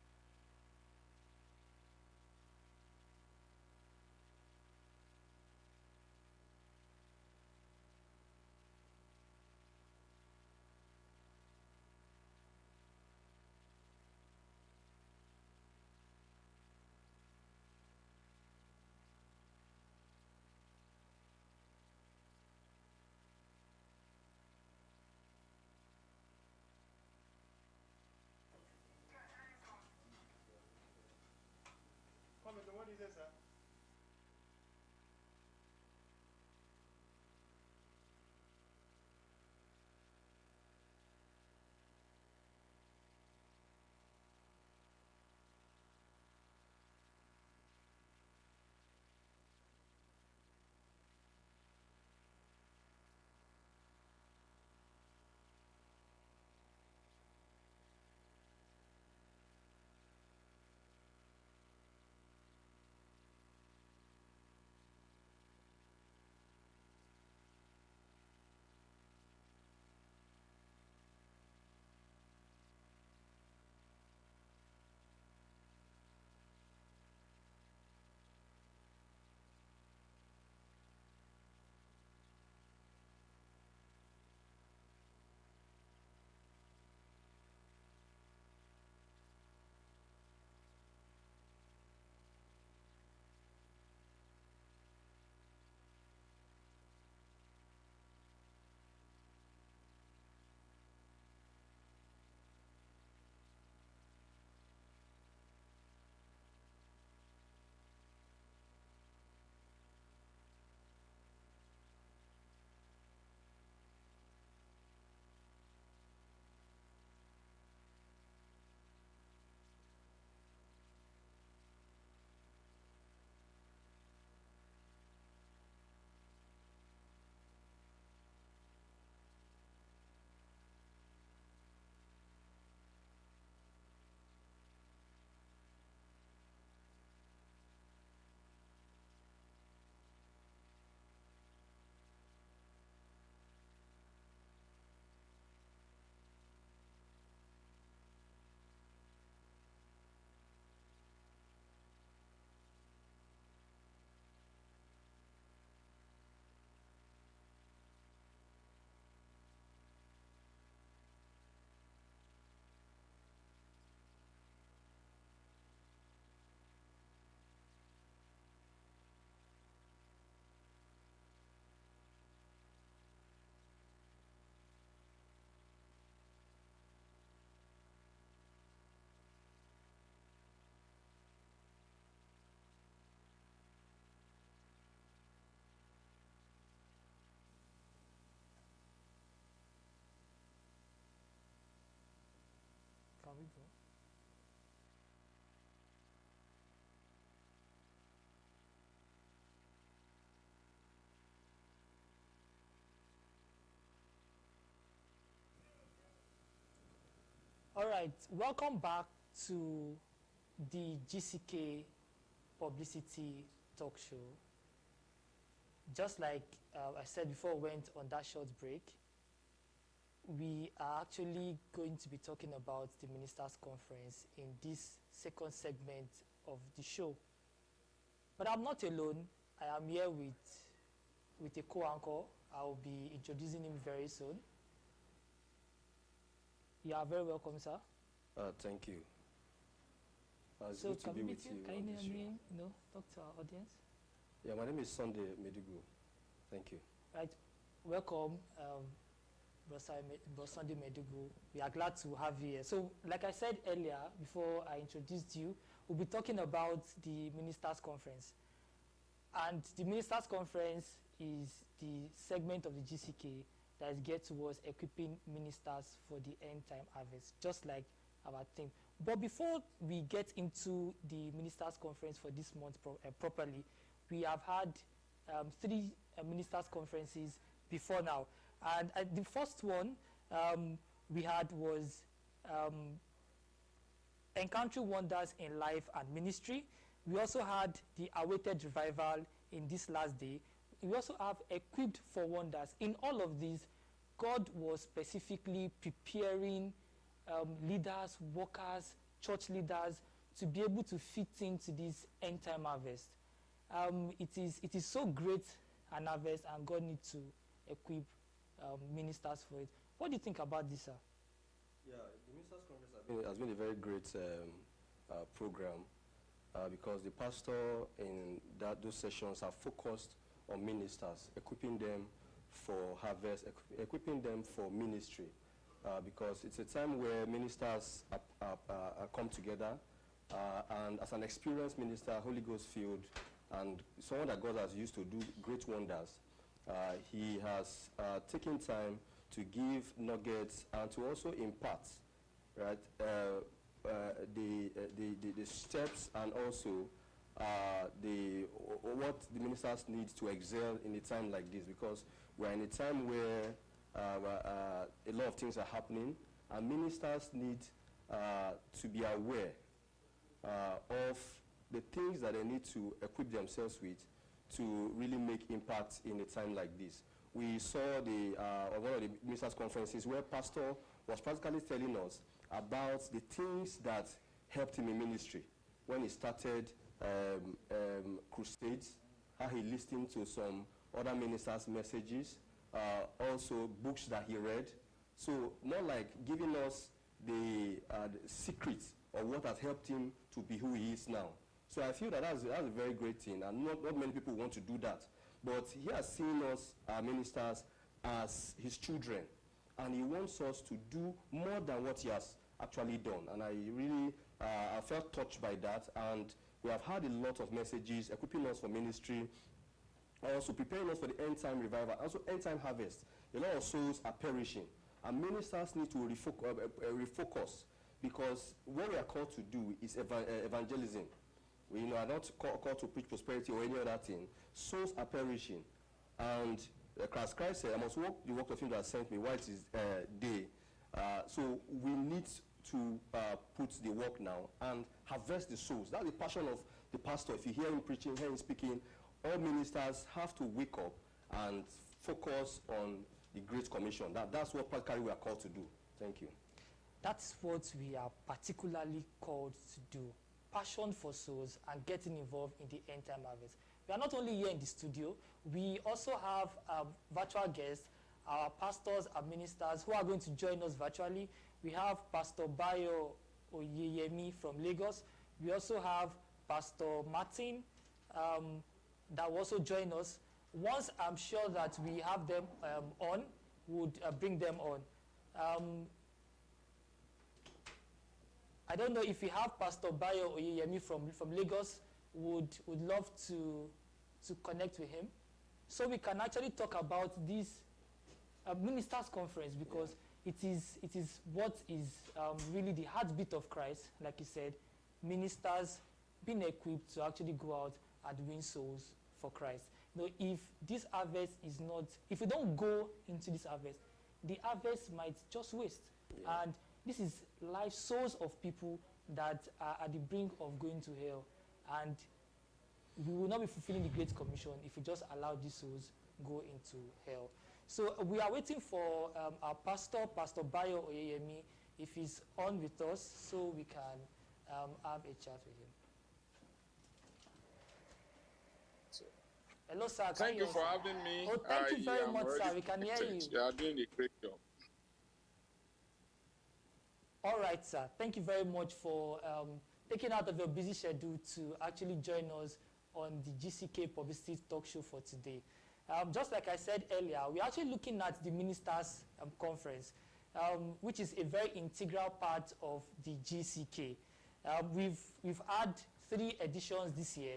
All right, welcome back to the GCK Publicity Talk Show. Just like uh, I said before, we went on that short break. We are actually going to be talking about the Ministers' Conference in this second segment of the show. But I'm not alone. I am here with, with a co-anchor. I'll be introducing him very soon. You are very welcome, sir. Uh, thank you. Uh, it's so good to can be with meet you. Can you name name? You know, talk to our audience. Yeah, my name is Sunday Medigu. Thank you. Right. Welcome, um, Bro Sunday Medugu. We are glad to have you here. So, like I said earlier, before I introduced you, we'll be talking about the Ministers' Conference. And the Ministers' Conference is the segment of the GCK that is geared towards equipping ministers for the end time harvest, just like our theme. But before we get into the Ministers' Conference for this month pro uh, properly, we have had um, three uh, ministers' conferences before now. And uh, the first one um, we had was um, Encountering Wonders in Life and Ministry. We also had the awaited revival in this last day. We also have Equipped for Wonders. In all of these, God was specifically preparing um, leaders, workers, church leaders to be able to fit into this end time harvest. Um, it, is, it is so great an harvest, and God needs to equip um, ministers for it. What do you think about this, sir? Yeah, the Ministers' Conference has been, has been a very great um, uh, program uh, because the pastor in that, those sessions are focused on ministers, equipping them for harvest, equi- equipping them for ministry. Uh, because it's a time where ministers are, are, are come together, uh, and as an experienced minister, Holy Ghost filled, and someone that God has used to do great wonders, uh, he has uh, taken time to give nuggets and to also impart, right, uh, uh, the, uh, the, the, the steps and also the, what the ministers need to excel in a time like this because we're in a time where a lot of things are happening and ministers need to be aware of the things that they need to equip themselves with to really make impact in a time like this. We saw the, uh, on one of the ministers' conferences where pastor was practically telling us about the things that helped him in ministry when he started um, um, crusades, how he listened to some other ministers' messages, uh, also books that he read. So more like giving us the, uh, the secrets of what has helped him to be who he is now. So I feel that that's, that's a very great thing, and not, not many people want to do that. But he has seen us, our ministers, as his children, and he wants us to do more than what he has actually done. And I really, uh, I felt touched by that, and we have had a lot of messages equipping us for ministry, also preparing us for the end time revival, also end time harvest. A lot of souls are perishing, and ministers need to refoc- uh, uh, refocus because what we are called to do is eva- uh, evangelism. We you know, are not call, called to preach prosperity or any other thing. Souls are perishing, and uh, Christ, Christ said, "I must walk the work of Him that sent me while it is uh, day." Uh, so we need to uh, put the work now and harvest the souls. That's the passion of the pastor. If you hear him preaching, hear him speaking, all ministers have to wake up and focus on the Great Commission. That, that's what practically we are called to do. Thank you. That's what we are particularly called to do. Passion for souls and getting involved in the end time harvest. We are not only here in the studio, we also have um, virtual guests, our pastors and ministers who are going to join us virtually. We have Pastor Bayo Oyeyemi from Lagos. We also have Pastor Martin um, that will also join us. Once I'm sure that we have them um, on, would uh, bring them on. Um, I don't know if we have Pastor Bayo Oyeyemi from, from Lagos, would, would love to, to connect with him. So we can actually talk about this uh, ministers conference because it is, it is what is um, really the heartbeat of Christ, like you said, ministers being equipped to actually go out and win souls for Christ. You know, if this harvest is not, if we don't go into this harvest, the harvest might just waste. Yeah. And this is life souls of people that are at the brink of going to hell. And we will not be fulfilling the Great Commission if we just allow these souls go into hell. So uh, we are waiting for um, our pastor, Pastor Bayo Oyeyemi, if he's on with us, so we can um, have a chat with him. Hello, sir. Thank you hear for having me. Oh, thank you very am much, sir. We can hear you. You are doing a great job. All right, sir. Thank you very much for um, taking out of your busy schedule to actually join us on the GCK Publicity Talk Show for today. Um, just like I said earlier, we're actually looking at the Ministers' um, Conference, um, which is a very integral part of the GCK. Um, we've, we've had three editions this year,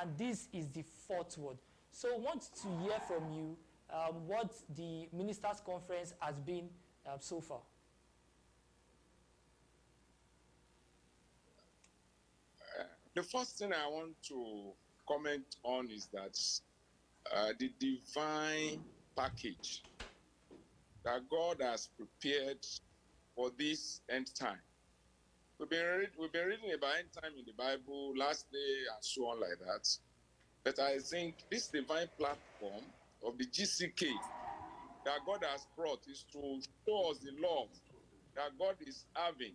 and this is the fourth one. So I want to hear from you um, what the Ministers' Conference has been so far. The first thing I want to comment on is that uh, the divine package that God has prepared for this end time. We've been, read, we've been reading about end time in the Bible, last day, and so on like that. But I think this divine platform of the GCK that God has brought is to show us the love that God is having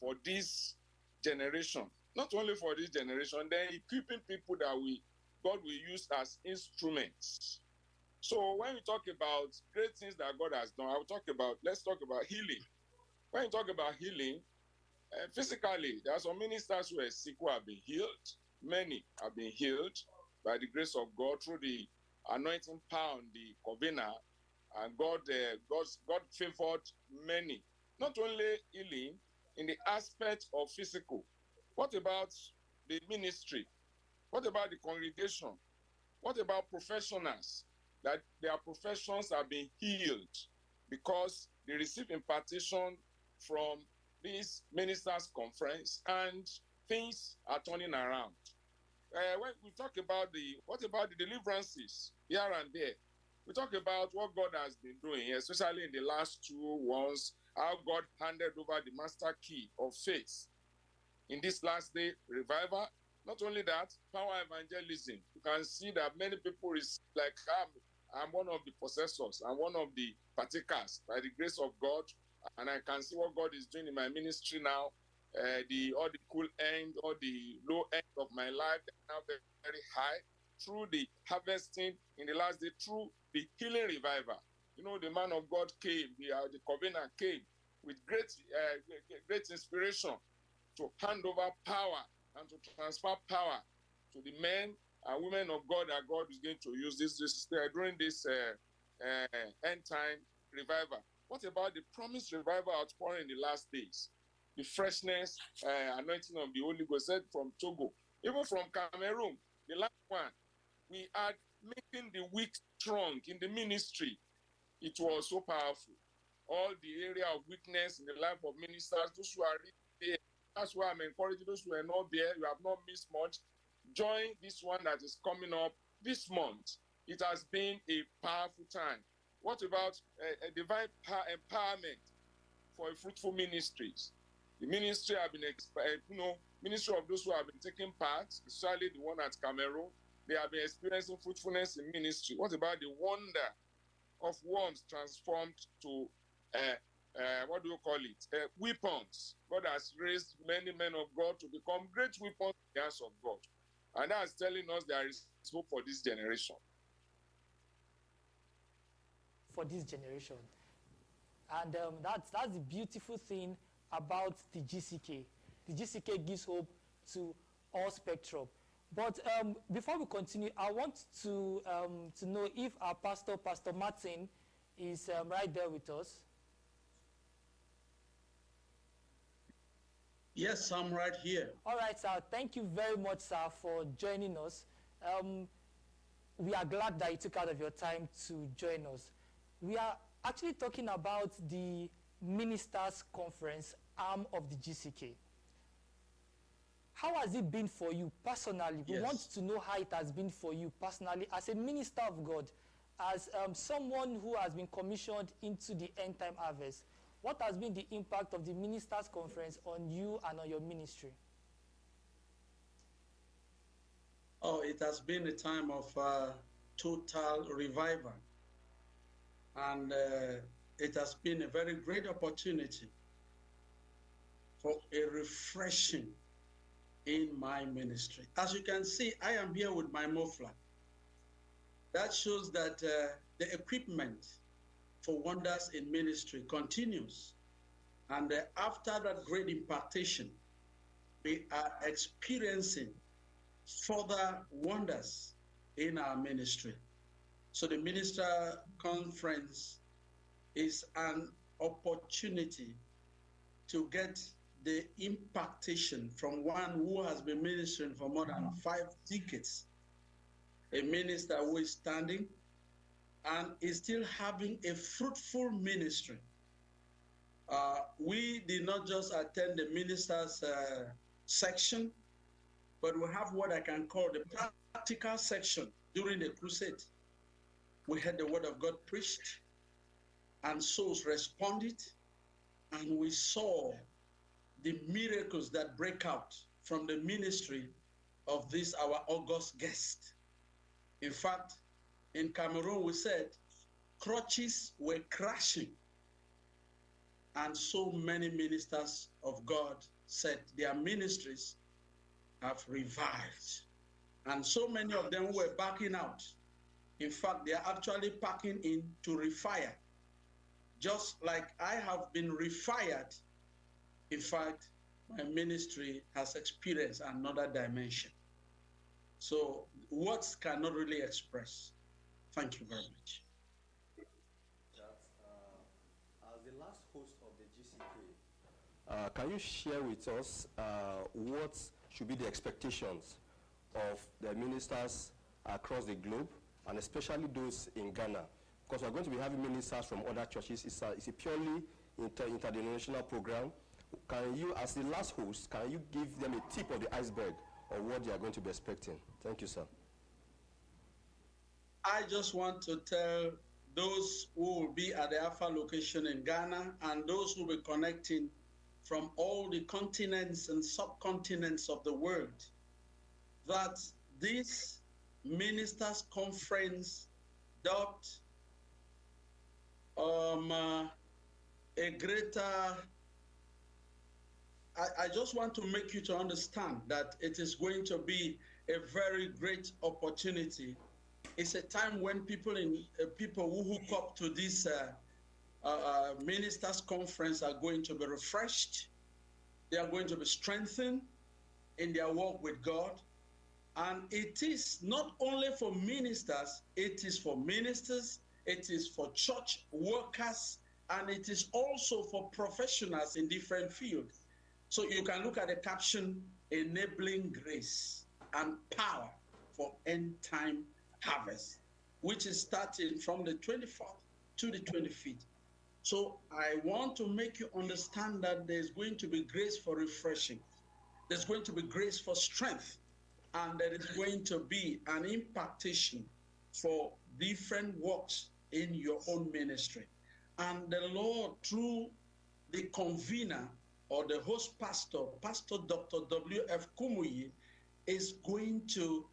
for this generation. Not only for this generation, then equipping people that we God will use as instruments. So when we talk about great things that God has done, I will talk about let's talk about healing. When you talk about healing, uh, physically, there are some ministers who are sick who have been healed. Many have been healed by the grace of God through the anointing power on the covenant, and God, uh, God, God favored many. Not only healing in the aspect of physical. What about the ministry? What about the congregation? What about professionals? That their professions are being healed because they receive impartation from this ministers' conference and things are turning around. Uh, when we talk about the what about the deliverances here and there, we talk about what God has been doing, especially in the last two ones, how God handed over the master key of faith in this last day revival. Not only that, power evangelism. You can see that many people is like I'm, I'm one of the possessors, I'm one of the partakers by the grace of God, and I can see what God is doing in my ministry now. Uh, the all the cool end or the low end of my life now very, very high through the harvesting in the last day through the healing revival. You know, the man of God came, the, uh, the covenant came with great, uh, great inspiration to hand over power and to transfer power to the men and women of God that God is going to use this, this uh, during this uh, uh, end time revival. What about the promised revival outpouring in the last days? The freshness, uh, anointing of the Holy Ghost from Togo, even from Cameroon, the last one, we are making the weak strong in the ministry. It was so powerful. All the area of weakness in the life of ministers, those who are that's why I'm encouraging those who are not there, you have not missed much. Join this one that is coming up this month. It has been a powerful time. What about uh, divine empowerment for fruitful ministries? The ministry have been, uh, you know, ministry of those who have been taking part, especially the one at Cameroon, they have been experiencing fruitfulness in ministry. What about the wonder of worms transformed to uh, uh, what do you call it? Uh, weapons. God has raised many men of God to become great weapons in the hands of God. And that's telling us there is hope for this generation. For this generation. And um, that's, that's the beautiful thing about the GCK. The GCK gives hope to all spectrum. But um, before we continue, I want to, um, to know if our pastor, Pastor Martin, is um, right there with us. Yes, I'm right here. All right, sir. Thank you very much, sir, for joining us. Um, we are glad that you took out of your time to join us. We are actually talking about the ministers conference arm of the GCK. How has it been for you personally? We Yes. want to know how it has been for you personally as a minister of God, as um, someone who has been commissioned into the end time harvest. What has been the impact of the ministers conference on you and on your ministry? Oh, it has been a time of uh, total revival. And uh, it has been a very great opportunity for a refreshing in my ministry. As you can see, I am here with my muffler. That shows that uh, the equipment for wonders in ministry continues. And uh, after that great impartation, we are experiencing further wonders in our ministry. So the minister conference is an opportunity to get the impartation from one who has been ministering for more than five decades, a minister who is standing and is still having a fruitful ministry. Uh, we did not just attend the ministers' uh, section, but we have what I can call the practical section during the crusade. We had the word of God preached, and souls responded, and we saw the miracles that break out from the ministry of this our august guest. In fact, in Cameroon, we said crutches were crashing, and so many ministers of God said their ministries have revived. And so many of them were backing out. In fact, they are actually packing in to refire. Just like I have been refired, in fact, my ministry has experienced another dimension. So words cannot really express. Thank you very much. Uh, as the last host of the GCK, uh, can you share with us uh, what should be the expectations of the ministers across the globe, and especially those in Ghana? Because we're going to be having ministers from other churches. It's a, it's a purely inter interdenominational program. Can you, as the last host, can you give them a tip of the iceberg of what they are going to be expecting? Thank you, sir. I just want to tell those who will be at the Alpha location in Ghana and those who will be connecting from all the continents and subcontinents of the world that this ministers conference dubbed um, uh, a greater I, I just want to make you to understand that it is going to be a very great opportunity. It's a time when people in uh, people who hook up to this uh, uh, uh, ministers conference are going to be refreshed. They are going to be strengthened in their walk with God. And it is not only for ministers, it is for ministers, it is for church workers, and it is also for professionals in different fields. So you can look at the caption enabling grace and power for end time harvest, which is starting from the 24th to the 25th. So I want to make you understand that there's going to be grace for refreshing, there's going to be grace for strength, and there is going to be an impartation for different works in your own ministry. And the Lord, through the convener or the host pastor, Pastor Dr. W.F. Kumuyi, is going to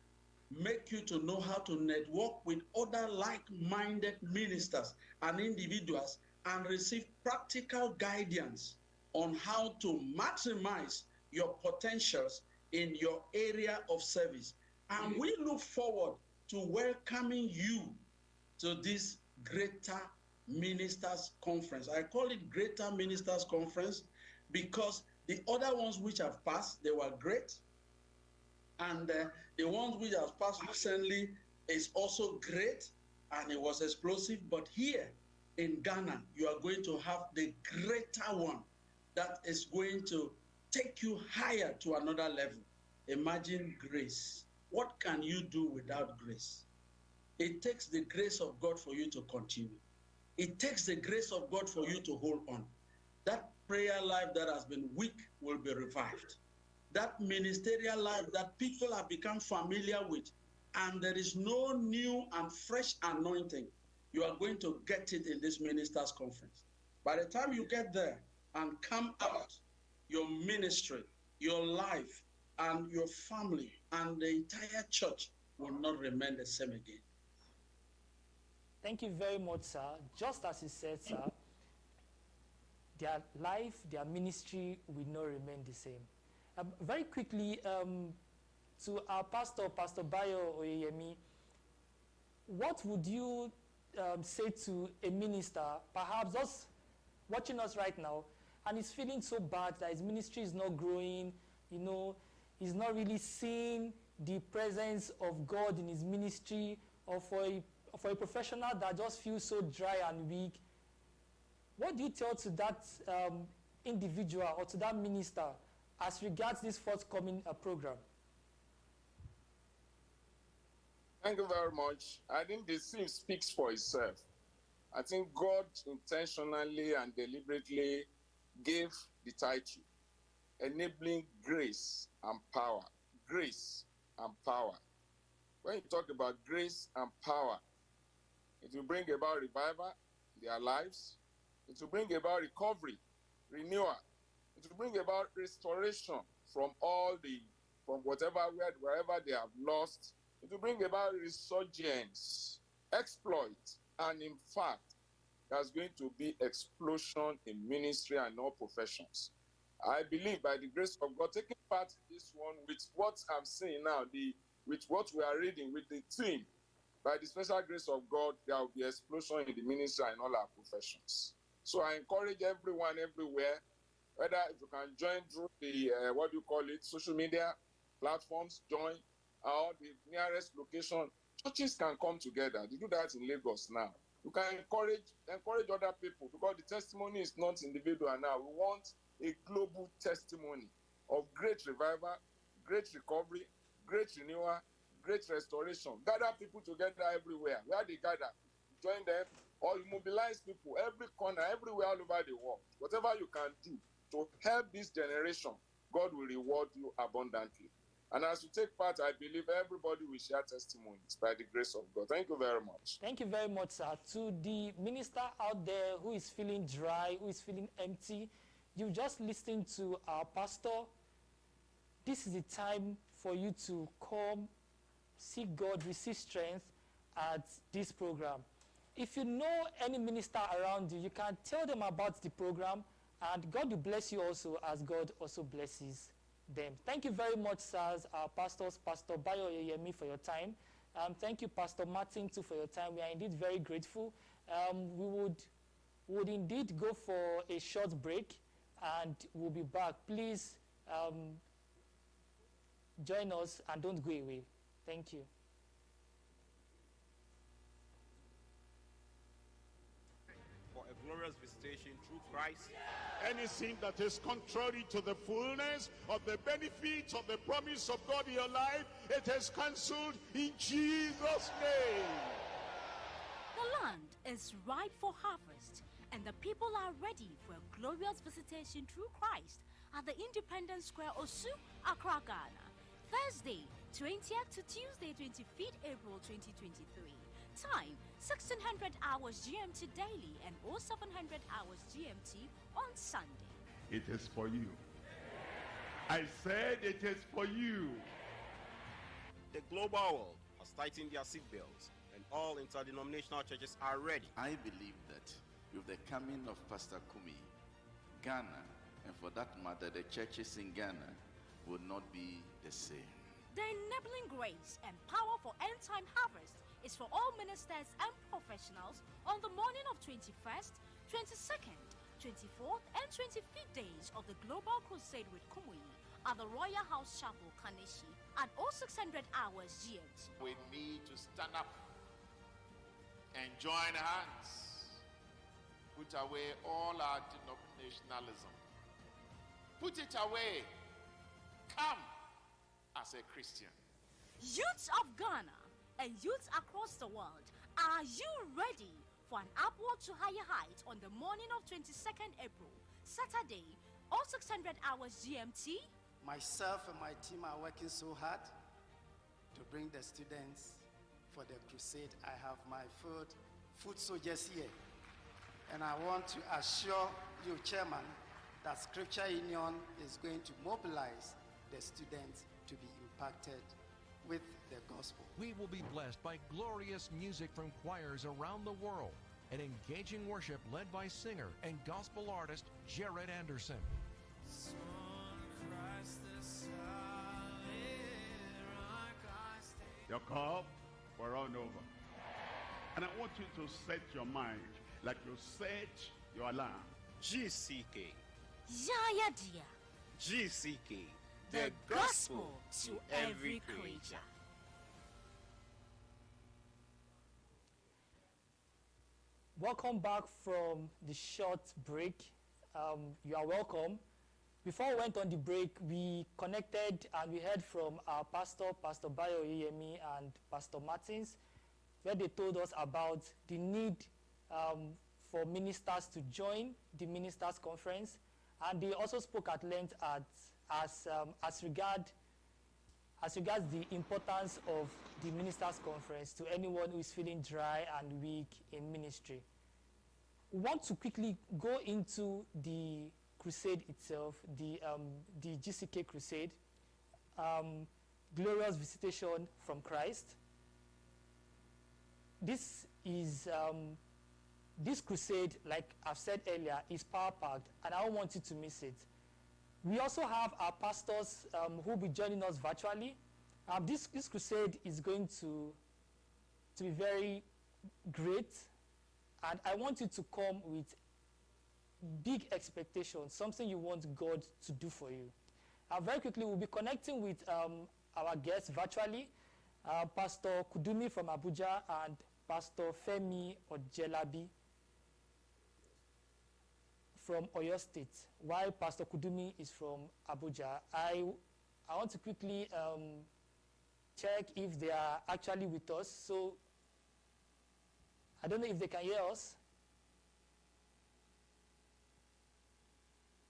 make you to know how to network with other like-minded ministers and individuals and receive practical guidance on how to maximize your potentials in your area of service. And we look forward to welcoming you to this greater ministers conference. I call it greater ministers conference because the other ones which have passed, they were great. And uh, the ones which has passed recently is also great and it was explosive. But here in Ghana, you are going to have the greater one that is going to take you higher to another level. Imagine grace. What can you do without grace? It takes the grace of God for you to continue. It takes the grace of God for you to hold on. That prayer life that has been weak will be revived. That ministerial life that people have become familiar with, and there is no new and fresh anointing, you are going to get it in this ministers' conference. By the time you get there and come out, your ministry, your life, and your family, and the entire church will not remain the same again. Thank you very much, sir. Just as you said, sir, their life, their ministry will not remain the same. Um, very quickly, um, to our pastor, Pastor Bayo Oyemi, what would you um, say to a minister, perhaps just watching us right now, and he's feeling so bad that his ministry is not growing, you know, he's not really seeing the presence of God in his ministry, or for a, for a professional that just feels so dry and weak, what do you tell to that um, individual or to that minister as regards this forthcoming uh, program? Thank you very much. I think the theme speaks for itself. I think God intentionally and deliberately gave the title Enabling Grace and Power. Grace and Power. When you talk about grace and power, it will bring about revival in their lives, it will bring about recovery, renewal, will bring about restoration from all the, from whatever, wherever they have lost. It will bring about resurgence, exploit, and in fact, there's going to be explosion in ministry and all professions. I believe by the grace of God, taking part in this one with what I'm saying now, the with what we are reading, with the team, by the special grace of God, there will be explosion in the ministry and all our professions. So I encourage everyone everywhere, whether if you can join through the uh, what do you call it, social media platforms, join or the nearest location. Churches can come together. They do that in Lagos now. You can encourage encourage other people because the testimony is not individual now. We want a global testimony of great revival, great recovery, great renewal, great restoration. Gather people together everywhere. Where they gather, join them, or you mobilize people every corner, everywhere, all over the world. Whatever you can do to help this generation, God will reward you abundantly. And as you take part, I believe everybody will share testimonies by the grace of God. Thank you very much. Thank you very much, sir. To the minister out there who is feeling dry, who is feeling empty, you just listened to our pastor. This is the time for you to come, seek God, receive strength at this program. If you know any minister around you, you can tell them about the program, and God will bless you also as God also blesses them. Thank you very much, sirs, our pastors, Pastor Bayo Yemi, for your time. Um, thank you, Pastor Martin, too, for your time. We are indeed very grateful. Um, we would, would indeed go for a short break, and we'll be back. Please um, join us and don't go away. Thank you. For a glorious visitation through Christ. Anything that is contrary to the fullness of the benefits of the promise of God in your life, it is cancelled in Jesus' name. The land is ripe for harvest, and the people are ready for a glorious visitation through Christ at the Independence Square, Osu, Accra, Ghana. Thursday, 20th to Tuesday, 25th April 2023. Time 1600 hours GMT daily and all 0700 hours GMT on Sunday. It is for you. I said it is for you. The global world has tightened their seatbelts, and all interdenominational churches are ready. I believe that with the coming of Pastor Kumuyi, Ghana, and for that matter, the churches in Ghana will not be the same. The enabling grace and power for end time harvest is for all ministers and professionals on the morning of 21st, 22nd, 24th, and 25th days of the Global Crusade with Kumuyi at the Royal House Chapel, Kaneshie at 0600 hours GMT. We need to stand up and join hands, put away all our denominationalism, put it away, come as a Christian. Youths of Ghana and youths across the world, are you ready for an upward to higher height on the morning of 22nd April, Saturday, all 600 hours GMT. Myself and my team are working so hard to bring the students for the crusade. I have my food, food soldiers here. And I want to assure you, Chairman, that Scripture Union is going to mobilize the students to be impacted with the gospel. We will be blessed by glorious music from choirs around the world and engaging worship led by singer and gospel artist Jared Anderson. Your cup will run over. And I want you to set your mind like you set your alarm. GCK. Yaya Dia. GCK. The gospel to every creature. Welcome back from the short break. Um, you are welcome. Before we went on the break, we connected and we heard from our pastor, Pastor Bayo Yemi and Pastor Martins, where they told us about the need um, for ministers to join the ministers conference, and they also spoke at length at, as um, as regard as regards the importance of the ministers conference to anyone who is feeling dry and weak in ministry. We want to quickly go into the crusade itself, the, um, the GCK crusade, um, glorious visitation from Christ. This is, um, this crusade, like I've said earlier, is power-packed, and I don't want you to miss it. We also have our pastors um, who will be joining us virtually. Um, this, this crusade is going to, to be very great, and I want you to come with big expectations, something you want God to do for you. Uh, very quickly, we'll be connecting with um, our guests virtually, uh, Pastor Kudumi from Abuja and Pastor Femi Ojelabi from Oyo State, while Pastor Kudumi is from Abuja. I, I want to quickly um, check if they are actually with us. So I don't know if they can hear us.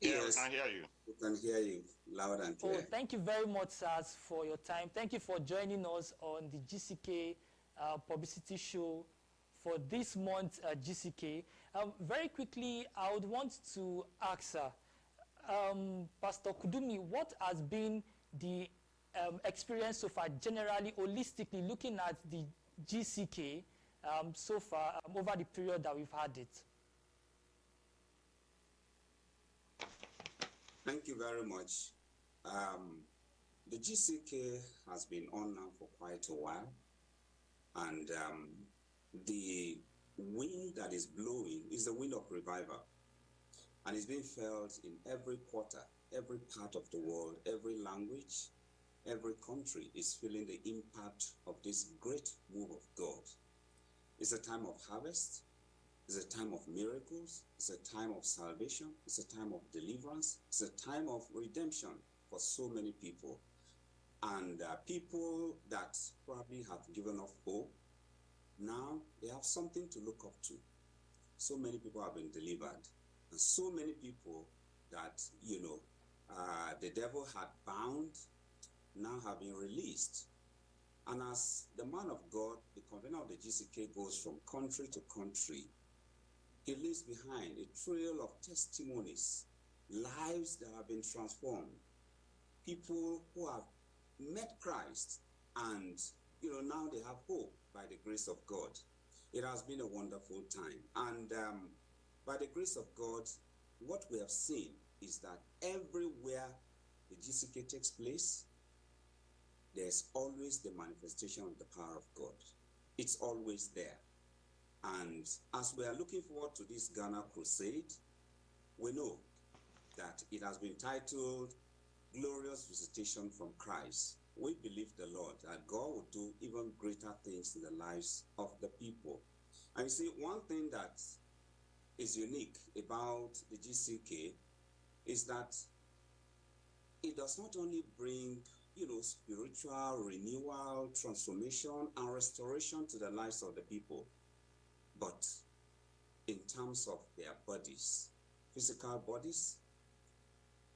Yeah, we can hear you. We can hear you loud and Oh, clear. thank you very much, sirs, for your time. Thank you for joining us on the GCK uh, publicity show for this month uh, GCK. Um, very quickly, I would want to ask, sir, um, Pastor Kudumi, what has been the um, experience so far, generally, holistically, looking at the GCK um, so far um, over the period that we've had it? Thank you very much. Um, the GCK has been on now for quite a while, and the wind that is blowing is the wind of revival, and it's being felt in every quarter, every part of the world, every language, every country is feeling the impact of this great move of God. It's a time of harvest, it's a time of miracles. It's a time of salvation. It's a time of deliverance. It's a time of redemption for so many people. And uh, people that probably have given up hope, now they have something to look up to. So many people have been delivered. And so many people that, you know, uh, the devil had bound now have been released. And as the man of God, the convener of the GCK goes from country to country, he leaves behind a trail of testimonies, lives that have been transformed, people who have met Christ and you know now they have hope by the grace of God. It has been a wonderful time, and um, by the grace of God, what we have seen is that everywhere the GCK takes place, there's always the manifestation of the power of God. It's always there. And as we are looking forward to this Ghana crusade, we know that it has been titled Glorious Visitation from Christ. We believe the Lord that God will do even greater things in the lives of the people. And you see, one thing that is unique about the GCK is that it does not only bring you know spiritual renewal transformation and restoration to the lives of the people but in terms of their bodies, physical bodies,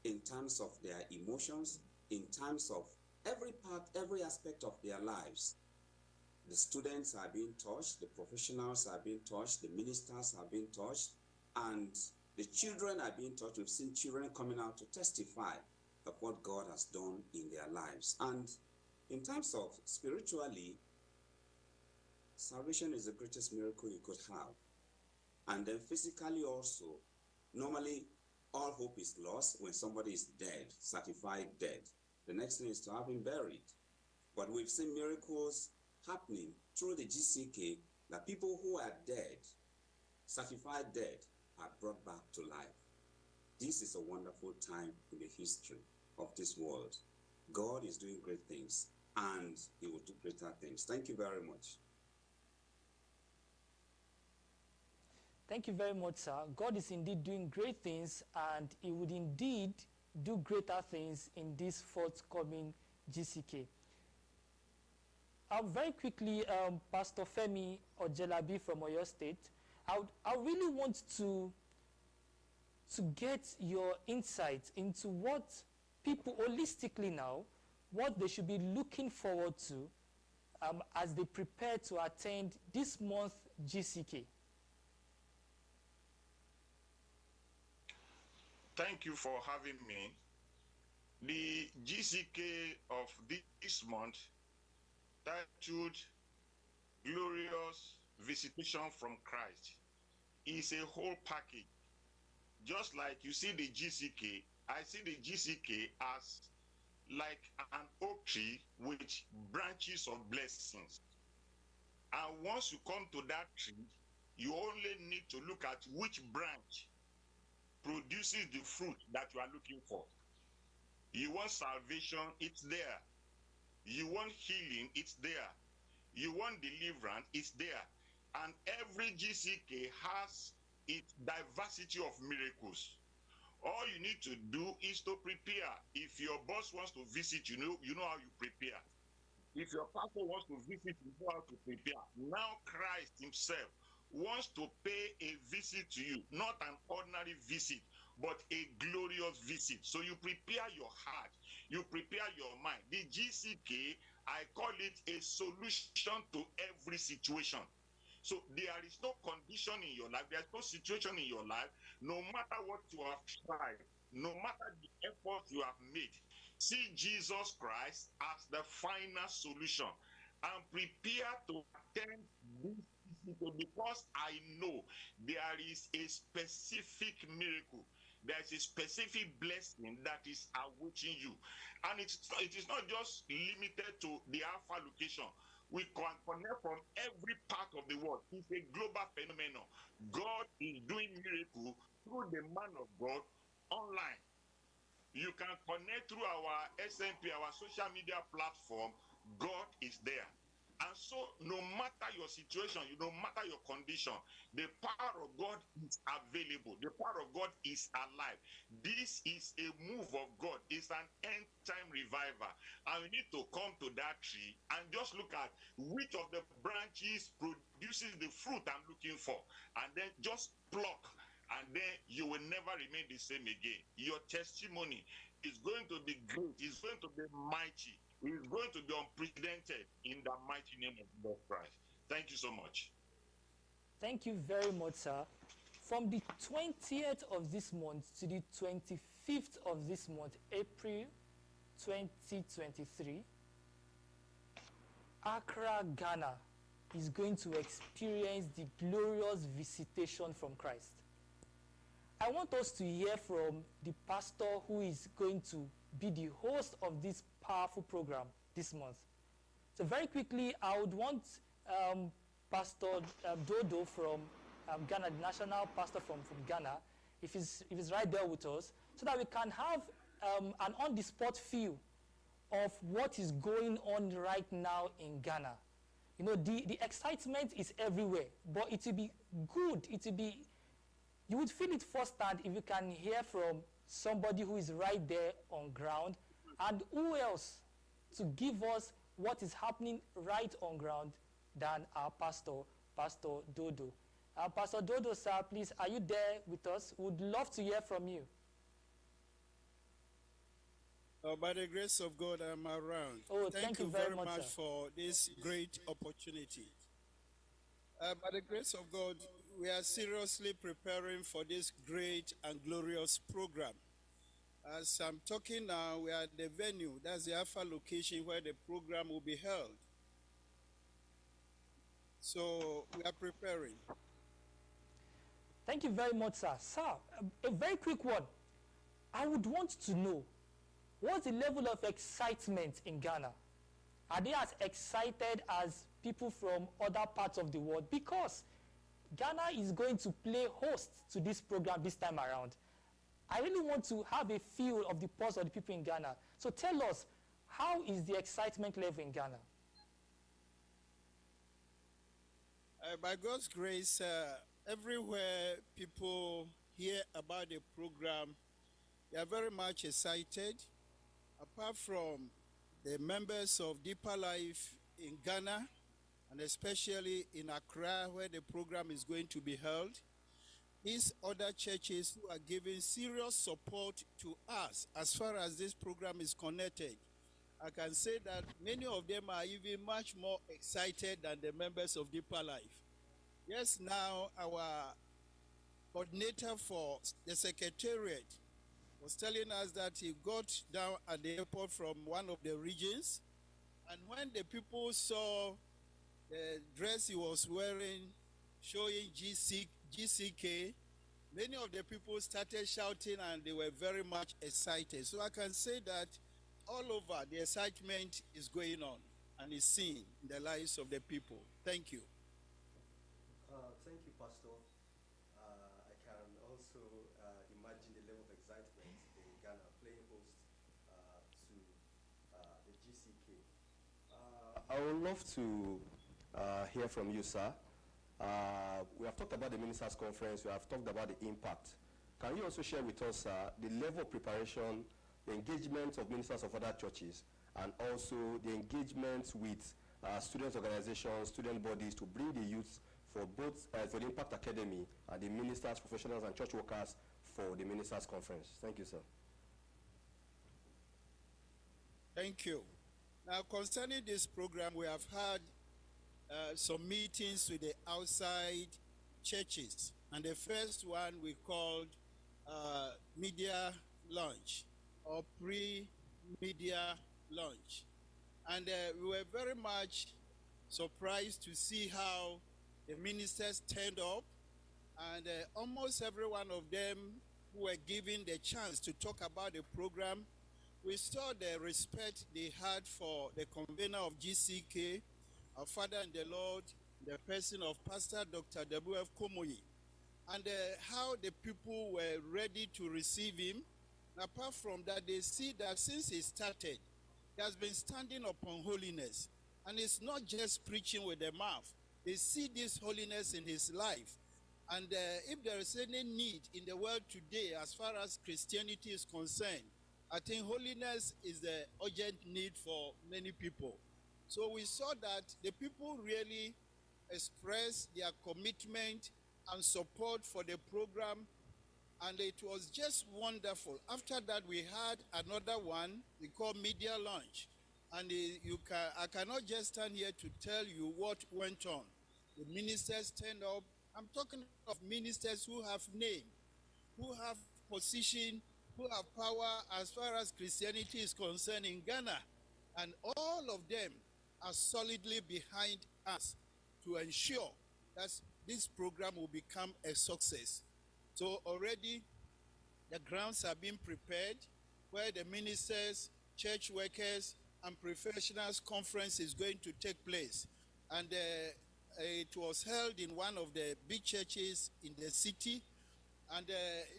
in terms of their emotions, in terms of every part, every aspect of their lives. The students are being touched, the professionals are being touched, the ministers are being touched, and the children are being touched. We've seen children coming out to testify of what God has done in their lives. And in terms of spiritually, salvation is the greatest miracle you could have. And then physically also, normally all hope is lost when somebody is dead, certified dead. The next thing is to have him buried. But we've seen miracles happening through the GCK that people who are dead, certified dead, are brought back to life. This is a wonderful time in the history of this world. God is doing great things and he will do greater things. Thank you very much. Thank you very much, sir. God is indeed doing great things, and He would indeed do greater things in this forthcoming GCK. Um, very quickly, um, Pastor Femi Ojelabi from Oyo State, I, would, I really want to, to get your insight into what people holistically now, what they should be looking forward to um, as they prepare to attend this month GCK. Thank you for having me. The GCK of this month titled Glorious Visitation from Christ is a whole package. Just like you see the GCK, I see the GCK as like an oak tree with branches of blessings. And once you come to that tree, you only need to look at which branch produces the fruit that you are looking for. You want salvation, it's there. You want healing, it's there. You want deliverance, it's there. And every GCK has its diversity of miracles. All you need to do is to prepare. If your boss wants to visit, you know, you know how you prepare. If your pastor wants to visit, you know how to prepare. Now Christ himself wants to pay a visit to you, not an ordinary visit, but a glorious visit. So you prepare your heart, you prepare your mind. The GCK, I call it a solution to every situation. So there is no condition in your life, there's no situation in your life, no matter what you have tried, no matter the effort you have made. See Jesus Christ as the final solution and prepare to attend this because I know there is a specific miracle. There's a specific blessing that is awaiting you. And it's, it is not just limited to the Alpha location. We can connect from every part of the world. It's a global phenomenon. God is doing miracle through the man of God online. You can connect through our SMP, our social media platform. God is there. And so, no matter your situation, you no matter your condition, the power of God is available. The power of God is alive. This is a move of God. It's an end time reviver. And we need to come to that tree and just look at which of the branches produces the fruit I'm looking for. And then just pluck. And then you will never remain the same again. Your testimony is going to be great. It's going to be mighty is going to be unprecedented in the mighty name of Jesus Christ. Thank you so much. Thank you very much, sir. From the 20th of this month to the 25th of this month, April 2023, Accra, Ghana is going to experience the glorious visitation from Christ. I want us to hear from the pastor who is going to be the host of this powerful program this month. So very quickly, I would want um, Pastor um, Dodo from um, Ghana, the national pastor from, from Ghana, if he's, if he's right there with us, so that we can have um, an on-the-spot feel of what is going on right now in Ghana. You know, the, the excitement is everywhere, but it will be good, it will be, you would feel it firsthand if you can hear from somebody who is right there on ground and who else to give us what is happening right on ground than our pastor, Pastor Dodo. Uh, Pastor Dodo, sir, please, are you there with us? Would love to hear from you. Uh, by the grace of God, I'm around. Oh, thank you very much, sir. for this great opportunity. Uh, by the grace of God, we are seriously preparing for this great and glorious program. As I'm talking now, we are at the venue. That's the Alpha location where the program will be held. So we are preparing. Thank you very much, sir. Sir, a- very quick one. I would want to know what's the level of excitement in Ghana? Are they as excited as people from other parts of the world? Because Ghana is going to play host to this program this time around. I really want to have a feel of the pulse of the people in Ghana. So tell us, how is the excitement level in Ghana? Uh, by God's grace, uh, everywhere people hear about the program, they are very much excited. Apart from the members of Deeper Life in Ghana, and especially in Accra, where the program is going to be held, these other churches who are giving serious support to us as far as this program is connected. I can say that many of them are even much more excited than the members of Deeper Life. Yes, now our coordinator for the secretariat was telling us that he got down at the airport from one of the regions, and when the people saw the dress he was wearing showing GC, GCK, many of the people started shouting and they were very much excited. So I can say that all over the excitement is going on and is seen in the lives of the people. Thank you. Uh, thank you, Pastor. Uh, I can also uh, imagine the level of excitement in Ghana playing host uh, to uh, the GCK. Uh, I would love to uh, hear from you, sir. Uh, we have talked about the ministers' conference. We have talked about the impact. Can you also share with us uh, the level of preparation, the engagement of ministers of other churches, and also the engagement with uh, student organizations, student bodies to bring the youth for both uh, for the Impact Academy and the ministers, professionals, and church workers for the ministers' conference? Thank you, sir. Thank you. Now, concerning this program, we have had uh, some meetings with the outside churches. And the first one we called uh, media launch or pre-media launch. And uh, we were very much surprised to see how the ministers turned up and uh, almost every one of them who were given the chance to talk about the program, we saw the respect they had for the convener of GCK, our Father in the Lord, the person of Pastor Dr. W.F. Kumuyi, and uh, how the people were ready to receive him. Apart from that, they see that since he started, he has been standing upon holiness. And it's not just preaching with the mouth. They see this holiness in his life. And uh, if there is any need in the world today as far as Christianity is concerned, I think holiness is the urgent need for many people. So we saw that the people really expressed their commitment and support for the program, and it was just wonderful. After that, we had another one we call media launch, and uh, you can I cannot just stand here to tell you what went on. The ministers turned up. I'm talking of ministers who have name, who have position, who have power as far as Christianity is concerned in Ghana, and all of them are solidly behind us to ensure that this program will become a success. So already the grounds are being prepared where the ministers, church workers, and professionals conference is going to take place. And uh, it was held in one of the big churches in the city. And uh,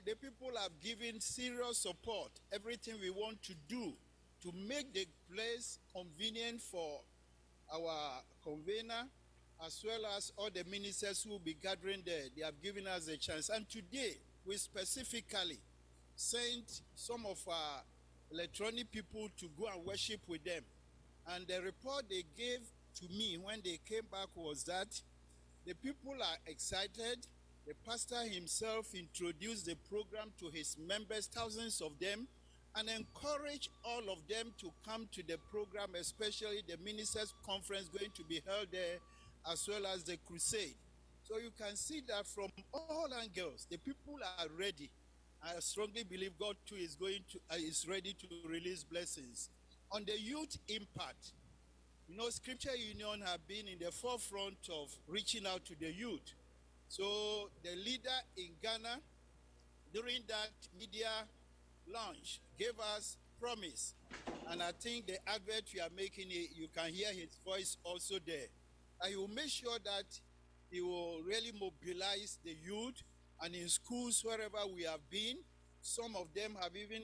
the people have given serious support, everything we want to do to make the place convenient for our convener, as well as all the ministers who will be gathering there. They have given us a chance. And today, we specifically sent some of our electronic people to go and worship with them. And the report they gave to me when they came back was that The people are excited. The pastor himself introduced the program to his members, thousands of them, and encourage all of them to come to the program, especially the ministers' conference going to be held there, as well as the crusade. So you can see that from all angles, the people are ready. I strongly believe God too is going to uh, is ready to release blessings on the youth impact. You know, Scripture Union have been in the forefront of reaching out to the youth. So the leader in Ghana during that media launch gave us promise. And I think the advert we are making, eh, you can hear his voice also there. I will make sure that he will really mobilize the youth and in schools wherever we have been. Some of them have even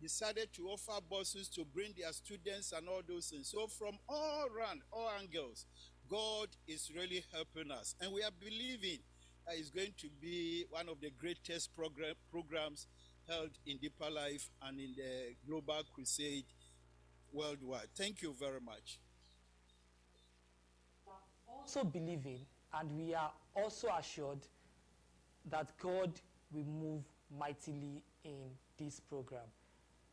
decided to offer buses to bring their students and all those things. So from all around, all angles, God is really helping us. And we are believing that it's going to be one of the greatest program, programs held in Deeper Life and in the Global Crusade worldwide. Thank you very much. Also believing, and we are also assured that God will move mightily in this program.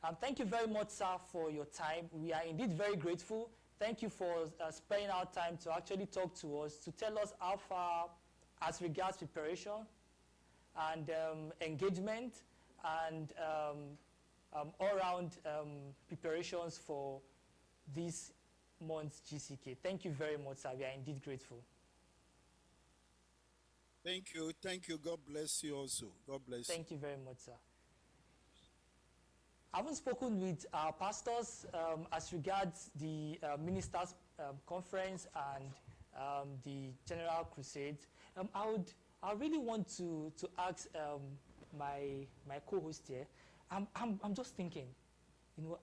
Um, thank you very much, sir, for your time. We are indeed very grateful. Thank you for uh, spending our time to actually talk to us, to tell us how far as regards preparation and um, engagement and um, um all-round um, preparations for this month's GCK. Thank you very much, sir. We are indeed grateful. Thank you. Thank you. God bless you also. God bless Thank you very much, sir. I haven't spoken with our pastors um, as regards the uh, ministers' um, conference and um, the general crusade. Um, I would, I really want to to ask um, my my co-host here. I'm, I'm I'm just thinking, you know,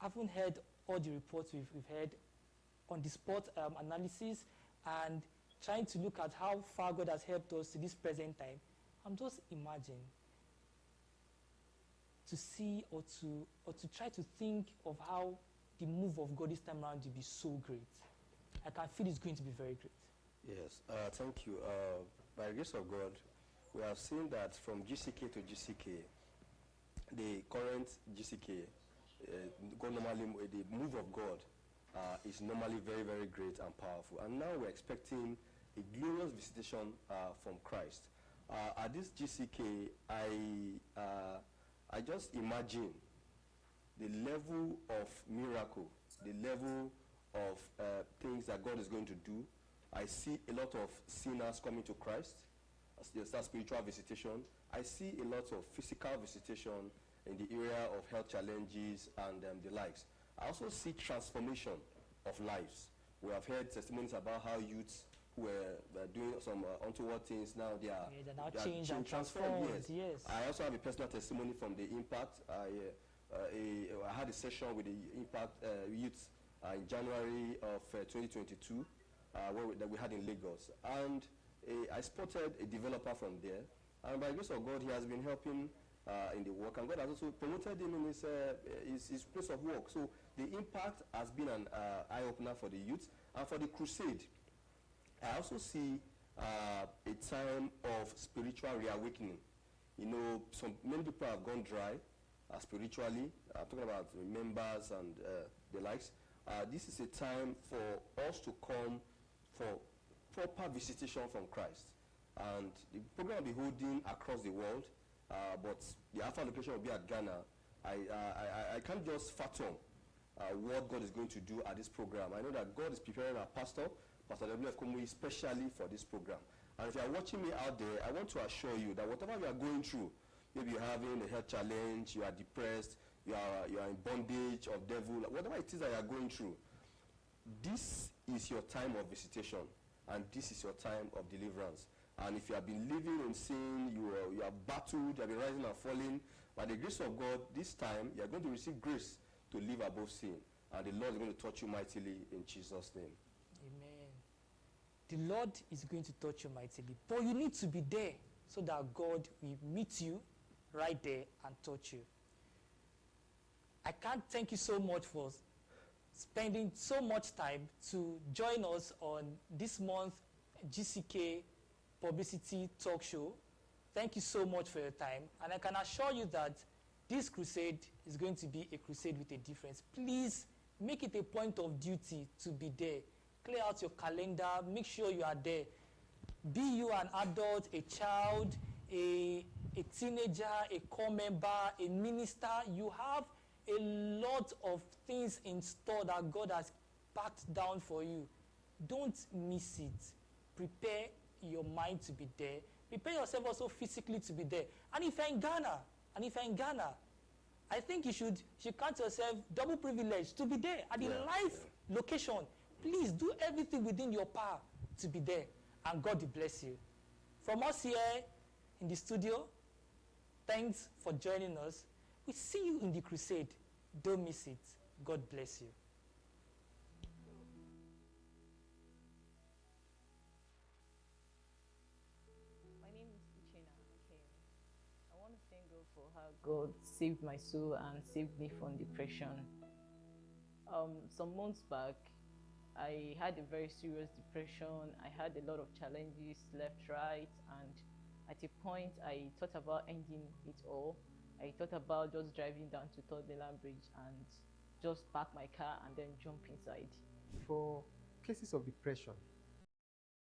I haven't heard all the reports we've we've heard on the spot um, analysis and trying to look at how far God has helped us to this present time. I'm just imagining to see or to or to try to think of how the move of God this time around will be so great. I can feel it's going to be very great. Yes, uh, thank you. Uh, by the grace of God, we have seen that from GCK to GCK, the current GCK, uh, normally, the move of God uh, is normally very, very great and powerful. And now we're expecting a glorious visitation uh, from Christ. Uh, at this GCK, I I just imagine the level of miracle, the level of uh, things that God is going to do. I see a lot of sinners coming to Christ. There's that spiritual visitation. I see a lot of physical visitation in the area of health challenges and um, the likes. I also see transformation of lives. We have heard testimonies about how youths who were uh, doing some uh, untoward things now they are, yeah, they're now they changed and transformed. Yes. yes. I also have a personal testimony from the impact. I, uh, a, I had a session with the impact uh, youth uh, in January of 2022 where we, that we had in Lagos, and I spotted a developer from there. And by grace of God, he has been helping uh, in the work, and God has also promoted him in his, uh, his, his, place of work. So the impact has been an uh, eye opener for the youth and for the crusade. I also see uh, a time of spiritual reawakening. You know, some many people have gone dry uh, spiritually. I'm talking about members and uh, the likes. Uh, this is a time for us to come for proper visitation from Christ. And the program will be holding across the world, uh, but the Alpha location will be at Ghana. I, I, I, can't just fathom uh, what God is going to do at this program. I know that God is preparing our pastor Pastor WF Kumuyi, especially for this program. And if you are watching me out there, I want to assure you that whatever you are going through, maybe you're having a health challenge, you are depressed, you are, you are in bondage of devil, whatever it is that you are going through, this is your time of visitation and this is your time of deliverance. And if you have been living in sin, you are, you are battled, you have been rising and falling, by the grace of God, this time you are going to receive grace to live above sin. And the Lord is going to touch you mightily in Jesus' name the Lord is going to touch you mightily. But you need to be there so that God will meet you right there and touch you. I can't thank you so much for spending so much time to join us on this month GCK publicity talk show. Thank you so much for your time. And I can assure you that this crusade is going to be a crusade with a difference. Please make it a point of duty to be there. Clear out your calendar, make sure you are there. Be you an adult, a child, a, a teenager, a core member, a minister, you have a lot of things in store that God has packed down for you. Don't miss it. Prepare your mind to be there. Prepare yourself also physically to be there. And if you're in Ghana, and if you're in Ghana, I think you should, you should count yourself double privileged to be there at the Yeah, live location. Please do everything within your power to be there. And God bless you. From us here in the studio, thanks for joining us. We see you in the crusade. Don't miss it. God bless you. My name is Uchena Akemi. I want to thank God for how God saved my soul and saved me from depression. Um, some months back, I had a very serious depression. I had a lot of challenges left, right, and at a point, I thought about ending it all. I thought about just driving down to Third Mainland Bridge and just park my car and then jump inside. For cases of depression,